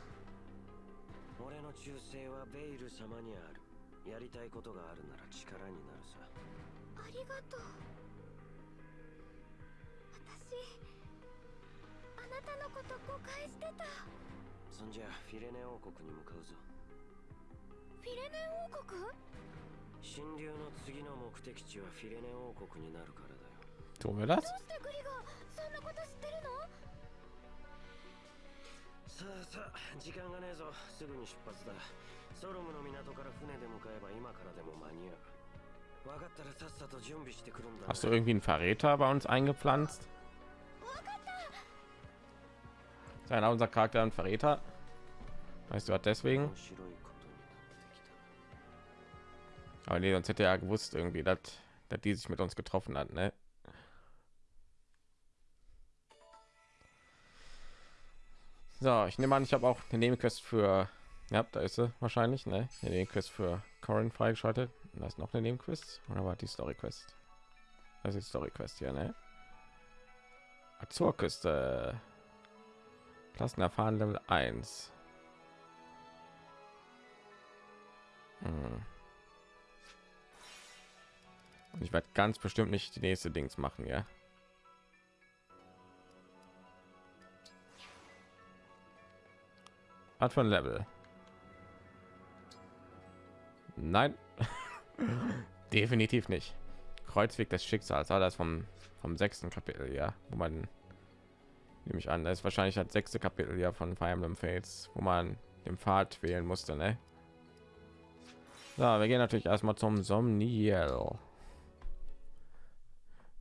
俺の忠誠はベイル様にある。やりたいことがあるなら力になるさ。ありがとう。私あなたのこと誤解してた。そんじゃフィレネ王国に向かうぞ。フィレネ王国神竜の次の目的地はフィレネ王国になるからだよ Tun wir das? どうしてグリがそんなこと知ってるのさあさあ時間がねえぞすぐに出発だソロムの港から船で向かえば今からでも間に合う分かったらさっさと準備してくるんだな Hast du irgendwie einen Verräter bei uns eingepflanzt? わかった Ist einer unser Charakter ein Verräter? Weißt du was deswegen? Aber nee, sonst hätte er ja gewusst irgendwie, dass, dass die sich mit uns getroffen hat, ne? So, ich nehme an, ich habe auch eine Nebenquest für, ja, da ist sie wahrscheinlich, ne? Eine Nebenquest für Corin freigeschaltet. Und da ist noch eine Nebenquest oder war die Story Quest? Das ist die Story Quest hier, ne? Azurküste. Klassen erfahren Level 1. Hm. Und ich werde ganz bestimmt nicht die nächste Dings machen, ja. Art von Level. Nein, definitiv nicht. Kreuzweg des Schicksals, ah, das vom vom sechsten Kapitel, ja, wo man nehme ich an, das ist wahrscheinlich das sechste Kapitel ja von Fire Emblem Fates, wo man den Pfad wählen musste, ne? So, wir gehen natürlich erstmal zum Somniel.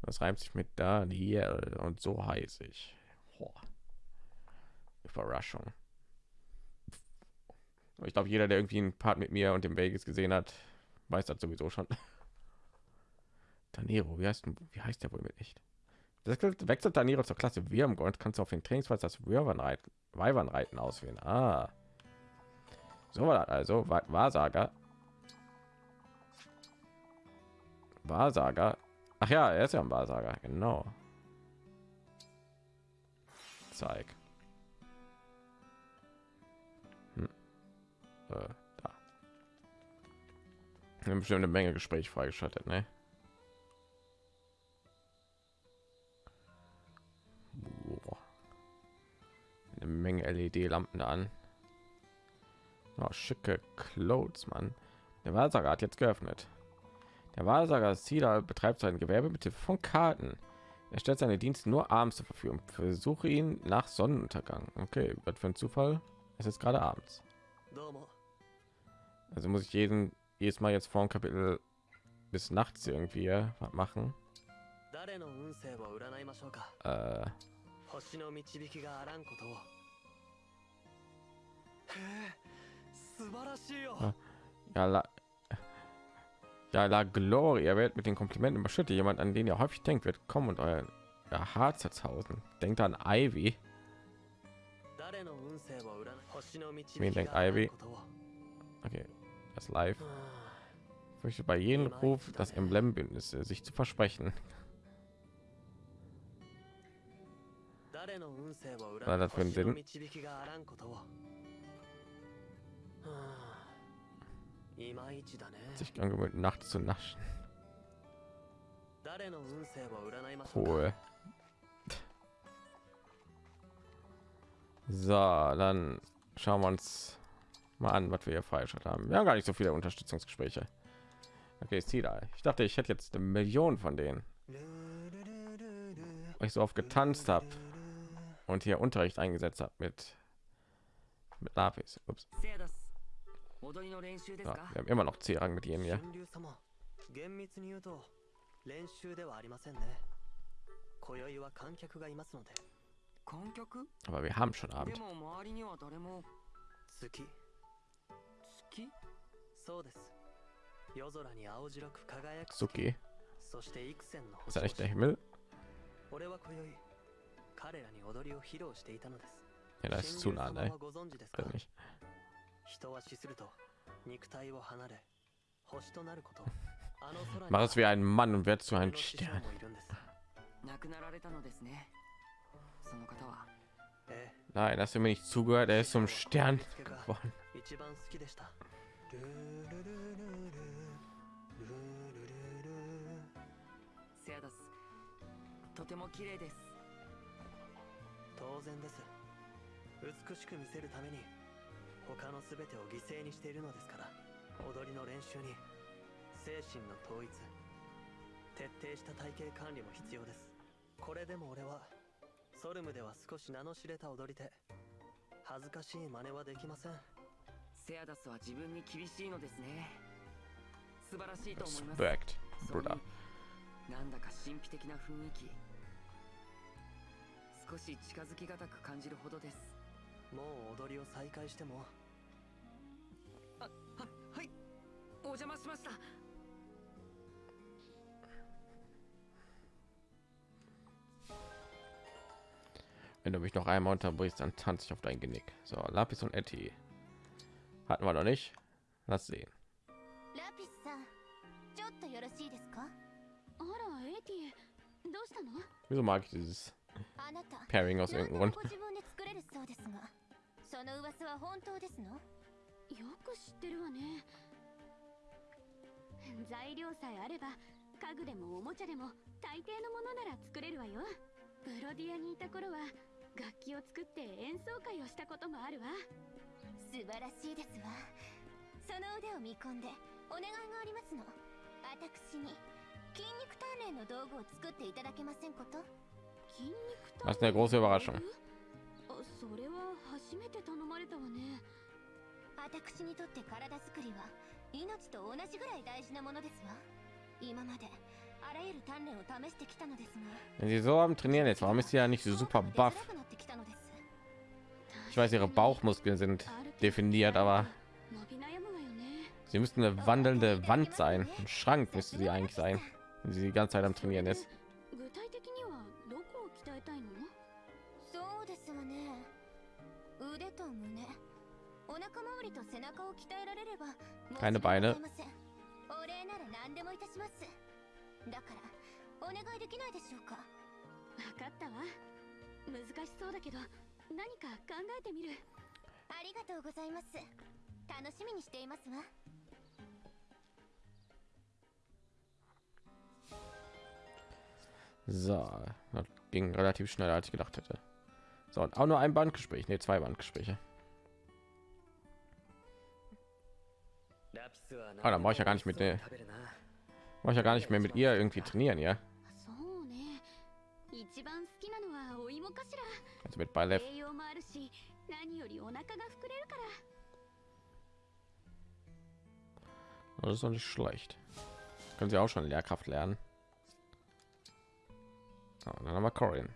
Das reimt sich mit Daniel und so heiß ich. Boah. Überraschung. Ich glaube, jeder, der irgendwie einen Part mit mir und dem Vegas gesehen hat, weiß das sowieso schon. Tanero, wie heißt, wie heißt der wohl mit nicht? Wechselt, wechselt Tanero zur Klasse Wirmgold, kannst du auf den Trainingsplatz das Wyvernreiten, Wyvernreiten auswählen. Ah. So war das also. Wahrsager. Wahrsager. Ach ja, er ist ja ein Wahrsager, genau. Zeig. Hm. Äh, da. Eine Menge Gespräch freigeschaltet, ne? Boah. Eine Menge LED-Lampen an. Oh, schicke Clothes, Mann. Der Wahrsager hat jetzt geöffnet. Der Wahrsager Sida betreibt sein Gewerbe mit Hilfe von Karten. Er stellt seine Dienste nur abends zur Verfügung. Versuche ihn nach Sonnenuntergang. Okay, was für ein Zufall. Es ist gerade abends. Also muss ich jeden jedes Mal jetzt vor dem Kapitel bis nachts irgendwie was machen. Äh. Ja, ja, la Gloria wird mit den Komplimenten überschüttet. Jemand, an den ihr häufig denkt, wird kommen und euer ja, Haar zerzausen. Denkt an Ivy. Wen denkt Ivy? Okay, das live. möchte bei jedem Ruf das Emblembündnis äh, sich zu versprechen. Na, das für einen Sinn. Ah. Sich angewöhnt, nachts zu naschen. Cool. So, dann schauen wir uns mal an, was wir hier falsch haben. Wir haben gar nicht so viele Unterstützungsgespräche. Okay, ist da. Ich dachte, ich hätte jetzt eine Million von denen. Weil ich so oft getanzt habe und hier Unterricht eingesetzt habe mit mit Lapis. Ups. セアダス踊りの練習です So, か wir haben immer noch C-Rang mit ihnen hier. 神竜様厳密に言うと練習ではありませんね今宵は観客がいますので観客 Aber wir haben schon で Abend. も周りには誰も月月そうです夜空に青白く輝く月 Suki. そして幾千の Ist 星 er 々 nicht der Himmel? 俺は今宵彼らに踊りを披露していたのです Ja, das ist zu 神 nah, 竜様 ne? はご存知ですか Weiß nicht. Mach es wie ein Mann und werd zu 俺 einem Stern. 亡くなられたのですねその方はええ Nein, hast du mir nicht zugehört? Er ist zum Stern geworden. 他の全てを犠牲にしているのですから踊りの練習に精神の統一徹底した体型管理も必要です。これでも俺はソルムでは少し名の知れた踊り手恥ずかしい真似はできません。セアダスは自分に厳しいのですね。素晴らしいと思います。そういう Bruder. なんだか神秘的な雰囲気。少し近づきがたく感じるほどですもう踊りを再開してもははいお邪魔しました Wenn du mich noch einmal unterbrichst, dann tanze ich auf dein Genick. So, Lapis und Etty. Hatten wir noch nicht. Lass sehen. ラピスさんちょっとよろしいですかあらエティどうしたの Wieso mag ich dieses あなた Pairing aus 何で irgendeinem も Grund? その噂は本当ですの？よく知ってるわね。材料さえあれば家具でもおもちゃでも大抵のものなら作れるわよ。ブロディアにいた頃は楽器を作って演奏会をしたこともあるわ。素晴らしいですわ。その腕を見込んでお願いがありますの？私に筋肉鍛錬の道具を作っていただけませんこと？筋肉 Das ist eine große Überraschung. あそれは初めて頼まれたわね私にとって体作りは命と同じぐらい大事なものですわ今まであらゆる鍛錬を試してきたのですが Wenn sie so am Trainieren ist, warum ist sie ja nicht so super buff? 出づらくなってきたのです Ich weiß, ihre Bauchmuskeln sind definiert, aber 伸び悩むわよね sie müssten eine wandelnde Wand sein. Ein Schrank müsste sie eigentlich sein, wenn sie die ganze Zeit am Trainieren ist. すわ So, das ging relativ schnell, als ich gedacht hätte. So, und auch nur ein Bandgespräch, ne, zwei Bandgespräche. Ah, dann mache ich ja gar nicht mit der. Mache ich ja gar nicht mehr mit ihr irgendwie trainieren, ja? Ah, ne. Also mit Ballett. Das ist doch nicht schlecht. Können Sie auch schon Lehrkraft lernen? So, dann haben wir Corin.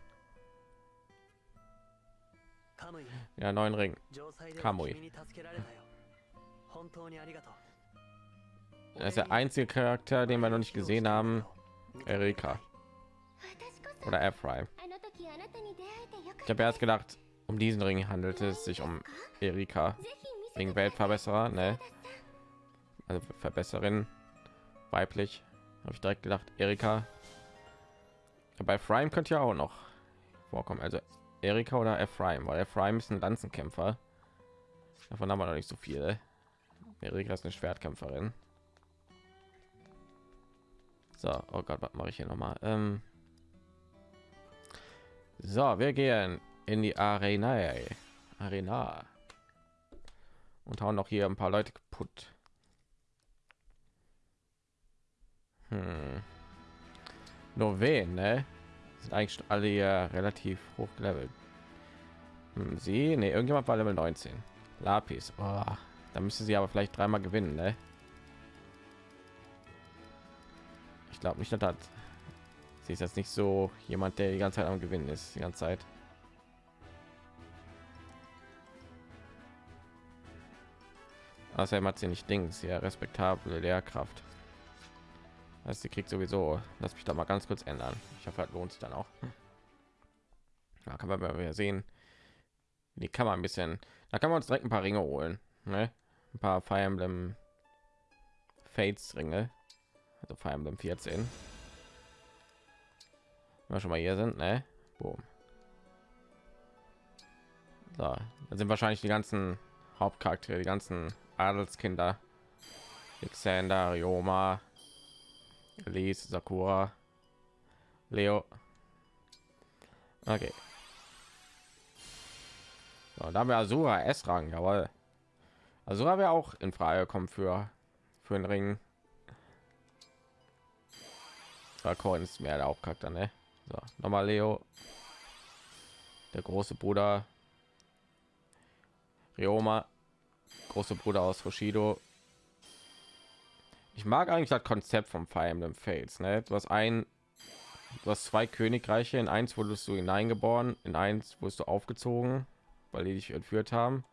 Ja, neuen Ring. Kamui. Das ist der einzige Charakter, den wir noch nicht gesehen haben. Erika. Oder Airfry. Ich habe erst gedacht, um diesen Ring handelt es sich um Erika. Wegen Weltverbesserer, ne? Also Verbesserin. Weiblich. Habe ich direkt gedacht, Erika. Bei Prime könnte ja auch noch vorkommen. Also Erika oder Ephraim, weil Ephraim ist ein Lanzenkämpfer. Davon haben wir noch nicht so viele. Erika ist eine Schwertkämpferin. So, oh Gott, was mache ich hier noch mal? Ähm so, wir gehen in die Arena. Arena. Und hauen noch hier ein paar Leute kaputt. Hm. Nur wen, ne? Sind eigentlich alle hier relativ hoch gelevelt. Hm, sie, ne, irgendjemand war Level 19. Lapis. Oh, da müsste sie aber vielleicht dreimal gewinnen, ne? Ich glaube nicht, dass das sie ist jetzt nicht so jemand, der die ganze Zeit am Gewinnen ist, die ganze Zeit. Außerdem hat sie nicht Dings, ja respektable Lehrkraft. Also sie kriegt sowieso. Lass mich da mal ganz kurz ändern. Ich hoffe, das lohnt sich dann auch. Da kann man mal sehen. Die kann man ein bisschen. Da kann man uns direkt ein paar Ringe holen. Ne? Ein paar Fire Emblem Fates Ringe. Also Fire Emblem 14. Wenn wir schon mal hier sind, ne? Boom. So, da sind wahrscheinlich die ganzen Hauptcharaktere, die ganzen Adelskinder. Alexander, Ryoma, Elise, Sakura, Leo. Okay. So, da haben wir Asura S-Rang, jawohl. Asura wäre auch in Frage kommen für für den Ring. Coin ist mehr der Hauptcharakter, ne? So, nochmal Leo, der große Bruder, Ryoma, große Bruder aus Hoshido. Ich mag eigentlich das Konzept vom Fire Emblem Fates. Ne? Du hast ein, du hast zwei Königreiche. In eins wurdest du hineingeboren, in eins wurdest du aufgezogen, weil die dich entführt haben.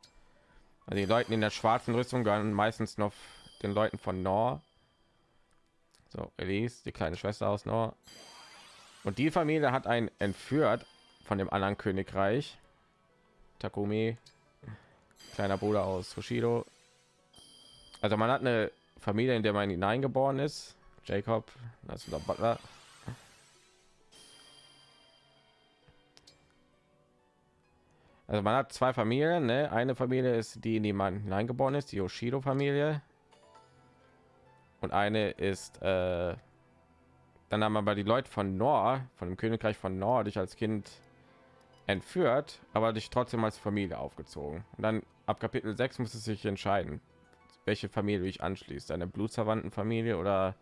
Also die Leute in der schwarzen Rüstung gehören meistens noch den Leuten von Nor. So, Elise, die kleine Schwester aus Nor. Und die Familie hat einen entführt von dem anderen Königreich. Takumi, kleiner Bruder aus Hoshido. Also man hat eine Familie, in der man hineingeboren ist. Jacob, das ist der Butler. Also man hat zwei Familien. Ne? Eine Familie ist die, in die man hineingeboren ist, die Yoshido-Familie. Und eine ist, äh, dann haben aber die Leute von Nor, von dem Königreich von Nor, dich als Kind entführt, aber dich trotzdem als Familie aufgezogen. Und dann ab Kapitel 6 muss es sich entscheiden, welche Familie du dich anschließt, deine blutsverwandten Familie oder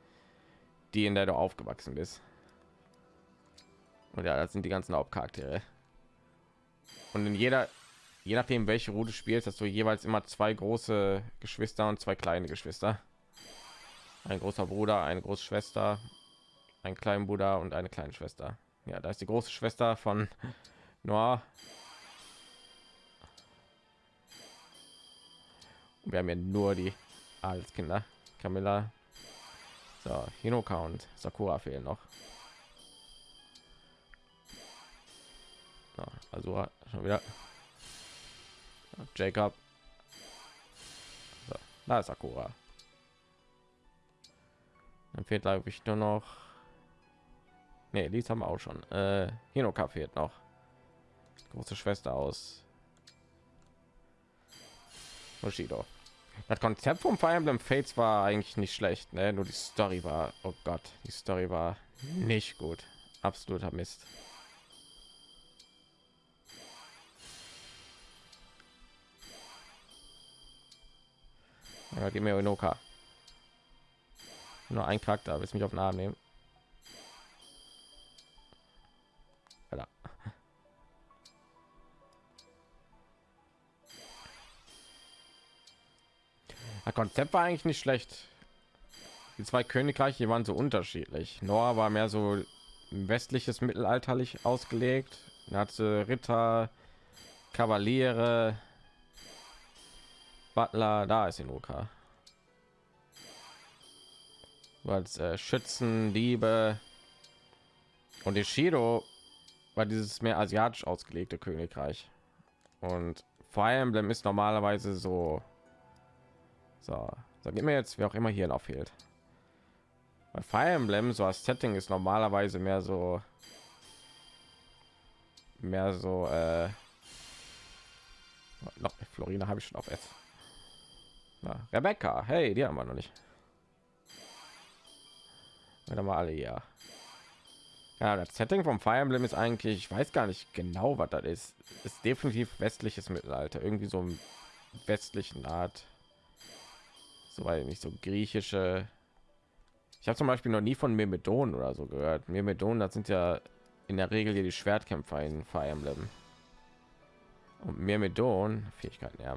die, in der du aufgewachsen bist. Und ja, das sind die ganzen Hauptcharaktere. Und in jeder, je nachdem welche Route spielst, hast du jeweils immer zwei große Geschwister und zwei kleine Geschwister. Ein großer Bruder, eine große Schwester, ein kleinen Bruder und eine kleine Schwester. Ja, da ist die große Schwester von Noah. Wir haben ja nur die Adelskinder. Camilla. So, Hinoka und Sakura fehlen noch. Also schon wieder. Jacob. So, da ist Sakura. Dann fehlt glaube ich nur noch. Nee, dies haben wir auch schon. Äh, Hinoka fehlt noch. Große Schwester aus Bushido. Das Konzept vom Fire Emblem Fates war eigentlich nicht schlecht, ne? Nur die Story war, oh Gott, die Story war nicht gut. Absoluter Mist. Ja, gib mir Inoka. Nur ein Charakter, willst mich auf den Arm nehmen? Alter. Das Konzept war eigentlich nicht schlecht. Die zwei Königreiche waren so unterschiedlich. Noah war mehr so westliches mittelalterlich ausgelegt. Er hatte Ritter, Kavaliere, Butler. Da ist Inoka. Als äh, Schützen, Diebe und die Shido war dieses mehr asiatisch ausgelegte Königreich. Und Fire Emblem ist normalerweise so so, sag mir jetzt, wer auch immer hier noch fehlt. Bei Fire Emblem, so als Setting ist normalerweise mehr so mehr so äh, noch Florina habe ich schon auf jetzt. Na, Rebecca, hey, die haben wir noch nicht. Wieder mal alle ja. Ja, das Setting vom Fire Emblem ist eigentlich, ich weiß gar nicht genau, was das ist. Ist definitiv westliches Mittelalter, irgendwie so im westlichen Art. So weil nicht so griechische. Ich habe zum beispiel noch nie von Myrmidon oder so gehört. Myrmidon das sind ja in der regel hier die schwertkämpfer in fire emblem. Und Myrmidon fähigkeiten ja.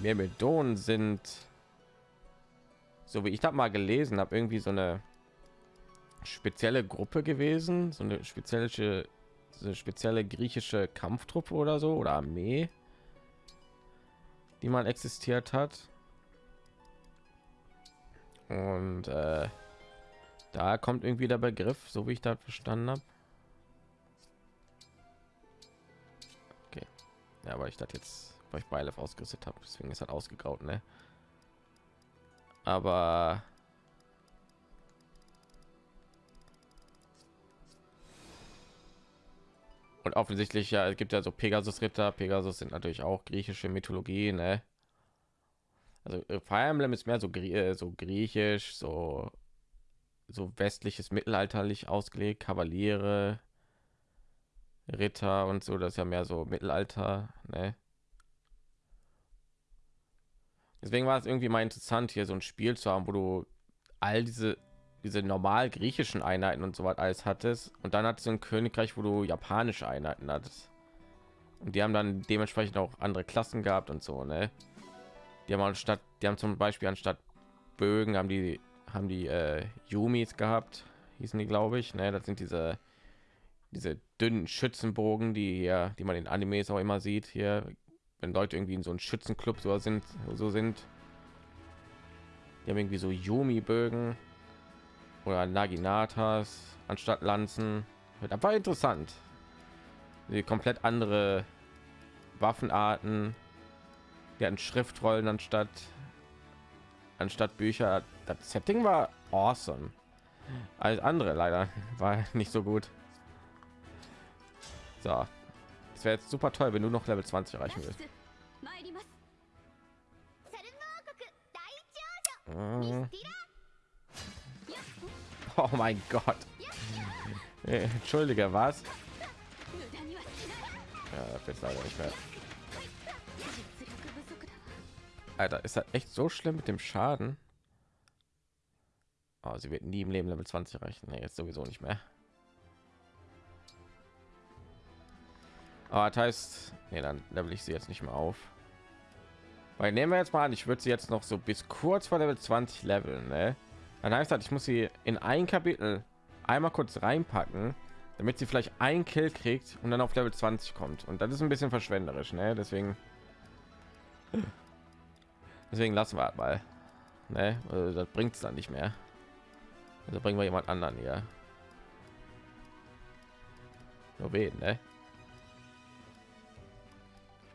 Myrmidon sind so wie ich das mal gelesen habe irgendwie so eine spezielle gruppe gewesen so eine spezielle so eine spezielle griechische kampftruppe oder so oder armee die mal existiert hat und äh, da kommt irgendwie der Begriff, so wie ich das verstanden habe. Ja, weil ich das jetzt, weil ich Beilef ausgerüstet habe, deswegen ist halt ausgegraut, ne? Aber und offensichtlich ja, es gibt ja so Pegasus Ritter. Pegasus sind natürlich auch griechische Mythologie, ne? also äh, Fire Emblem ist mehr so, äh, so griechisch, so so westliches mittelalterlich ausgelegt, Kavaliere, Ritter und so, das ist ja mehr so Mittelalter, ne? Deswegen war es irgendwie mal interessant, hier so ein Spiel zu haben, wo du all diese diese normal griechischen Einheiten und so was alles hattest und dann hat es ein Königreich, wo du japanische Einheiten hattest. Und die haben dann dementsprechend auch andere Klassen gehabt und so, ne? die haben anstatt die haben zum beispiel anstatt bögen haben die haben die äh, yumis gehabt hießen die glaube ich ne das sind diese diese dünnen schützenbogen die hier die man in animes auch immer sieht hier wenn leute irgendwie in so einem schützenclub so sind so sind die haben irgendwie so yumi bögen oder naginatas anstatt lanzen das war interessant die komplett andere waffenarten die hatten Schriftrollen anstatt anstatt Bücher. Das Setting war awesome. Alles andere leider war nicht so gut. So, es wäre jetzt super toll, wenn du noch Level 20 erreichen willst. Mhm. Oh mein Gott. Äh, entschuldige, was? Ja, das leider nicht mehr. Alter, ist das echt so schlimm mit dem Schaden? Oh, sie wird nie im Leben Level 20 erreichen. Nee, jetzt sowieso nicht mehr. Aber das heißt, nee, dann level ich sie jetzt nicht mehr auf. Weil nehmen wir jetzt mal an, ich würde sie jetzt noch so bis kurz vor Level 20 leveln, ne? Dann heißt das, ich muss sie in ein Kapitel einmal kurz reinpacken, damit sie vielleicht ein Kill kriegt und dann auf Level 20 kommt. Und das ist ein bisschen verschwenderisch, ne? Deswegen Deswegen lassen wir halt mal. Ne? Also das bringt es dann nicht mehr. Also bringen wir jemand anderen hier. Nur wen, ne?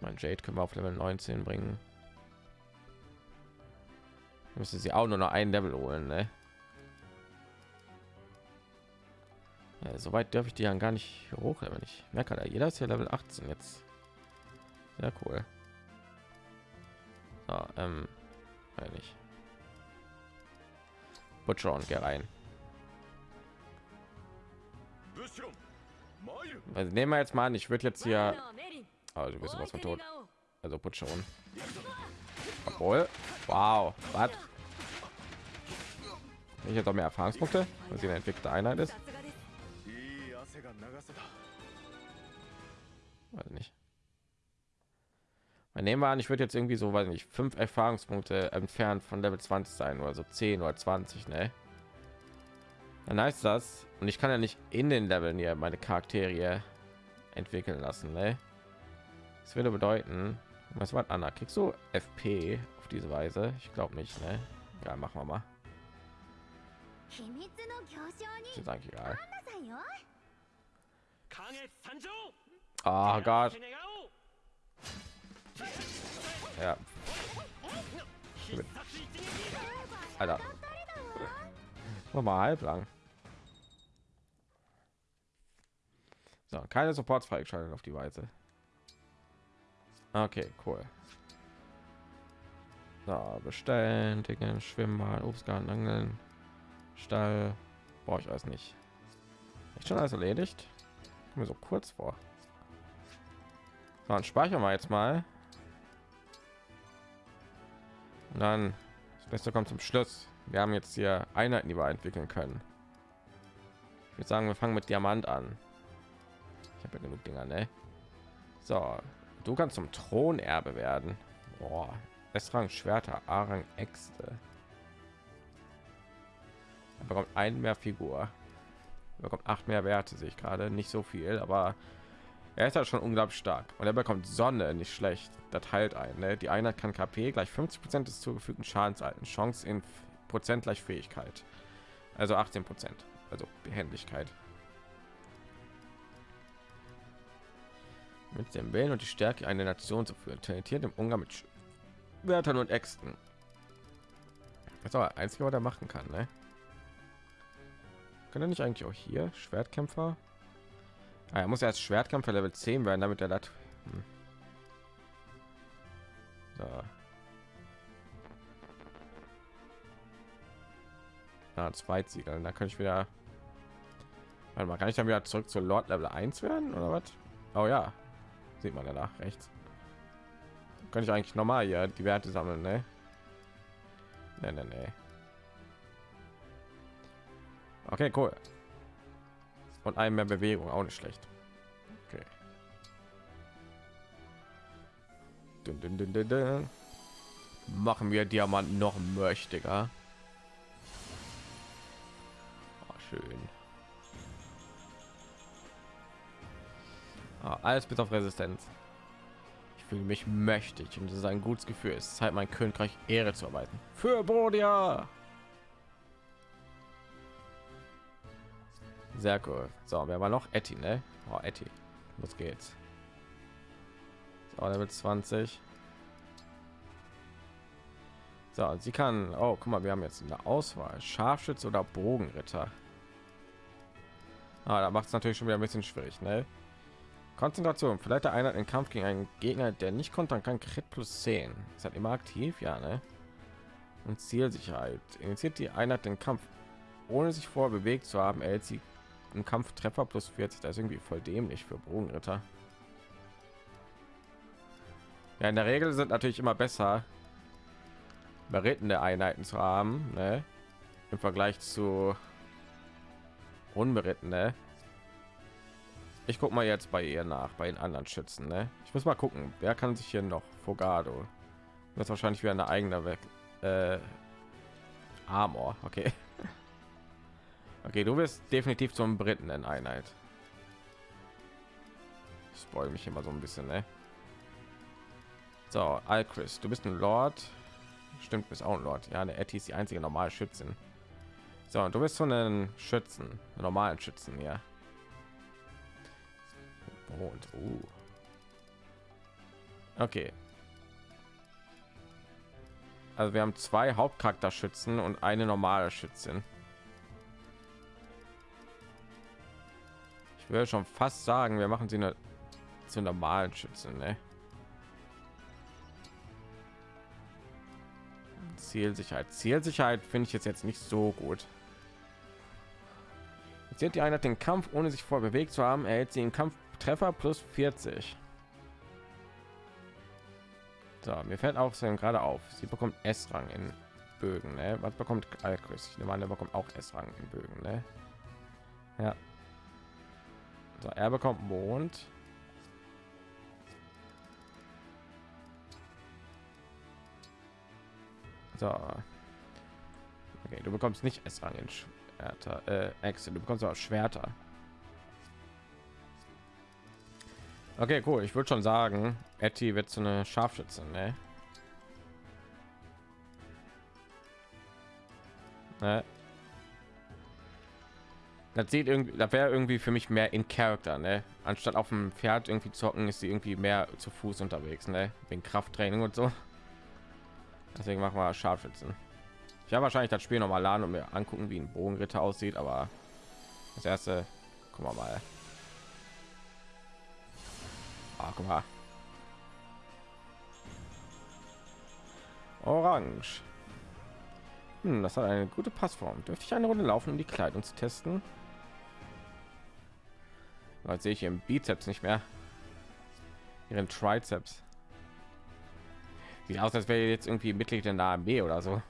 mein Jade können wir auf Level 19 bringen. Müsste sie auch nur noch ein Level holen, ne? Ja, Soweit darf ich die ja gar nicht hoch, aber nicht. Merke da, jeder ist ja Level 18 jetzt. Sehr cool. So, ähm, eigentlich. Butcher und geh rein. Also nehmen wir jetzt mal an, ich würde jetzt hier also du was von tot. Genau? Also put schon. Obwohl. Wow. Was? Ich hätte mehr Erfahrungspunkte, weil sie eine entwickelte Einheit ist. Weiß nicht. Mein nehmen wir an, ich würde jetzt irgendwie so, weiß nicht, fünf Erfahrungspunkte entfernt von Level 20 sein oder so 10 oder 20, ne? Dann heißt das, und ich kann ja nicht in den Leveln hier meine Charaktere entwickeln lassen, ne? Das würde bedeuten, was war Anna? Kriegst du FP auf diese Weise? Ich glaube nicht, ne? Ja, machen wir mal. Ist eigentlich egal. Oh Gott. Ja. Alter. Mach mal halblang. So, keine Supports freigeschaltet auf die Weise. Okay, cool. So, bestellen, Dingen, Schwimmbad, Obstgarten, Angeln, Stall. Brauche ich alles nicht. Ist schon alles erledigt? Kommt mir so kurz vor. So, dann speichern wir jetzt mal. Und dann das Beste kommt zum Schluss. Wir haben jetzt hier Einheiten, die wir entwickeln können. Ich würde sagen, wir fangen mit Diamant an. Ich habe ja genug Dinger, ne? So, du kannst zum Thronerbe werden. Boah, S-Rang Schwerter, A-Rang Äxte. Er bekommt ein mehr Figur. Er bekommt acht mehr Werte, sehe ich gerade. Nicht so viel, aber er ist halt schon unglaublich stark. Und er bekommt Sonne, nicht schlecht. Das heilt ein. Ne? Die Einheit kann KP gleich 50 Prozent des zugefügten Schadens halten. Chance in Prozent gleich Fähigkeit. Also 18 Prozent. Also Behendigkeit. Mit dem Willen und die Stärke eine Nation zu führen. Talentiert im Umgang mit Wörtern und Äxten. Das ist aber einzige, was er machen kann, ne? Kann er nicht eigentlich auch hier Schwertkämpfer? Ah, er muss erst Schwertkämpfer Level 10 werden, damit er das. Hm. So. Ah, Zweitsiegeln. Da kann ich wieder. Warte mal, kann ich dann wieder zurück zu Lord Level 1 werden oder was? Oh ja, sieht man danach rechts. Kann ich eigentlich normal hier die Werte sammeln, ne? Ne, ne, ne. Okay, cool. Und ein mehr Bewegung, auch nicht schlecht. Okay. Dun, dun, dun. Machen wir Diamant noch mächtiger. Alles bis auf Resistenz. Ich fühle mich mächtig und es ist ein gutes Gefühl. Es ist Zeit, mein Königreich Ehre zu arbeiten. Für Bodia! Sehr cool. So, wer war noch? Etty, ne? Oh, Etty. Los geht's. So, Level 20. So, sie kann. Oh, guck mal, wir haben jetzt eine Auswahl: Scharfschütze oder Bogenritter. Ah, da macht es natürlich schon wieder ein bisschen schwierig, ne? Konzentration. Vielleicht der Einheit im Kampf gegen einen Gegner, der nicht kontern kann. Crit plus 10. Ist halt immer aktiv, ja, ne? Und Zielsicherheit. Initiiert die Einheit den Kampf, ohne sich vorher bewegt zu haben, erhält sie im Kampf Treffer plus 40. Das ist irgendwie voll dämlich für Bogenritter. Ja, in der Regel sind natürlich immer besser, berittene Einheiten zu haben, ne? im Vergleich zu unberittene. Ich guck mal jetzt bei ihr nach, bei den anderen Schützen. Ne? Ich muss mal gucken, wer kann sich hier noch Fogado. Das wahrscheinlich wieder eine eigene weg. Äh, Armor, okay. Okay, du bist definitiv zum Briten in Einheit. Ich spoil mich immer so ein bisschen, ne? So, Alchris, du bist ein Lord. Stimmt, bist auch ein Lord. Ja, eine Etty ist die einzige normale Schützin. So, und du bist so einen Schützen, einen normalen Schützen, ja. Und uh. Okay. Also wir haben zwei Hauptcharakterschützen und eine normale Schützin. Ich würde schon fast sagen, wir machen sie eine zu normalen Schützen, ne? Zielsicherheit. Zielsicherheit finde ich jetzt jetzt nicht so gut. Jetzt die Einheit den Kampf, ohne sich vor bewegt zu haben, erhält sie den Kampftreffer plus 40. So, mir fällt auch gerade auf, sie bekommt S-Rang in Bögen. Ne? Was bekommt Alchris? Ich nehme an, er bekommt auch S-Rang in Bögen. Ne? Ja. So, er bekommt Mond. So. Okay, du bekommst nicht S-Rang in Schwerter. Äh, Excel. Du bekommst auch Schwerter. Okay, cool. Ich würde schon sagen, Etty wird so eine Scharfschützin, ne? ne? Das sieht irgendwie, da wäre irgendwie für mich mehr in Charakter, ne? Anstatt auf dem Pferd irgendwie zocken, ist sie irgendwie mehr zu Fuß unterwegs, ne? Wegen Krafttraining und so. Deswegen machen wir Scharfschützen. Ich habe wahrscheinlich das Spiel noch mal laden und mir angucken, wie ein Bogenritter aussieht, aber das erste, gucken wir mal. Ah, guck mal. Orange. Hm, das hat eine gute Passform. Dürfte ich eine Runde laufen, um die Kleidung zu testen? Jetzt sehe ich im Bizeps nicht mehr. Ihren Trizeps. Sieht aus, als wäre jetzt irgendwie Mitglied in der Armee oder so.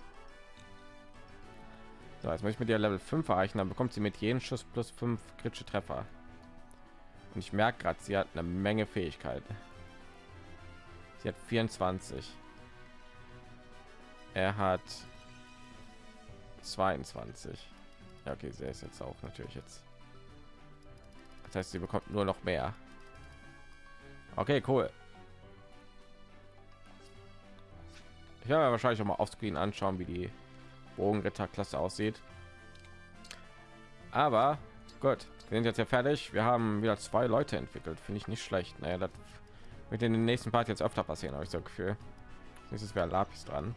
So, jetzt möchte ich mit der Level 5 erreichen, dann bekommt sie mit jedem Schuss plus 5 kritische Treffer. Und ich merke gerade, sie hat eine Menge Fähigkeiten. Sie hat 24. Er hat 22. Ja, okay, sie ist jetzt auch natürlich jetzt. Das heißt, sie bekommt nur noch mehr. Okay, cool. Ich werde wahrscheinlich auch mal auf Screen anschauen, wie die Bogenritterklasse aussieht. Aber gut, wir sind jetzt ja fertig. Wir haben wieder zwei Leute entwickelt, finde ich nicht schlecht. Naja, das wird in den nächsten Part jetzt öfter passieren, habe ich so Gefühl. Nächstes wäre Lapis dran.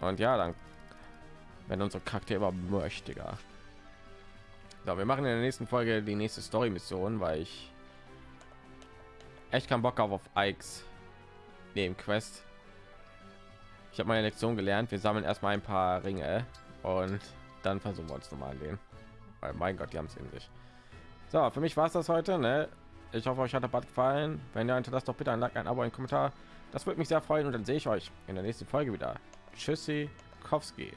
Und ja, dann wenn unsere Charaktere immer mächtiger. So, wir machen in der nächsten Folge die nächste Story-Mission, weil ich echt keinen Bock auf, auf Ikes neben Quest. Ich habe meine Lektion gelernt. Wir sammeln erstmal ein paar Ringe und dann versuchen wir uns noch mal an den. Weil mein Gott, die haben es in sich. So, für mich war es das heute. Ne? Ich hoffe, euch hat der Bad gefallen. Wenn ihr lasst doch bitte ein Like, ein Abo, ein Kommentar. Das würde mich sehr freuen und dann sehe ich euch in der nächsten Folge wieder. Tschüssi, Kowski.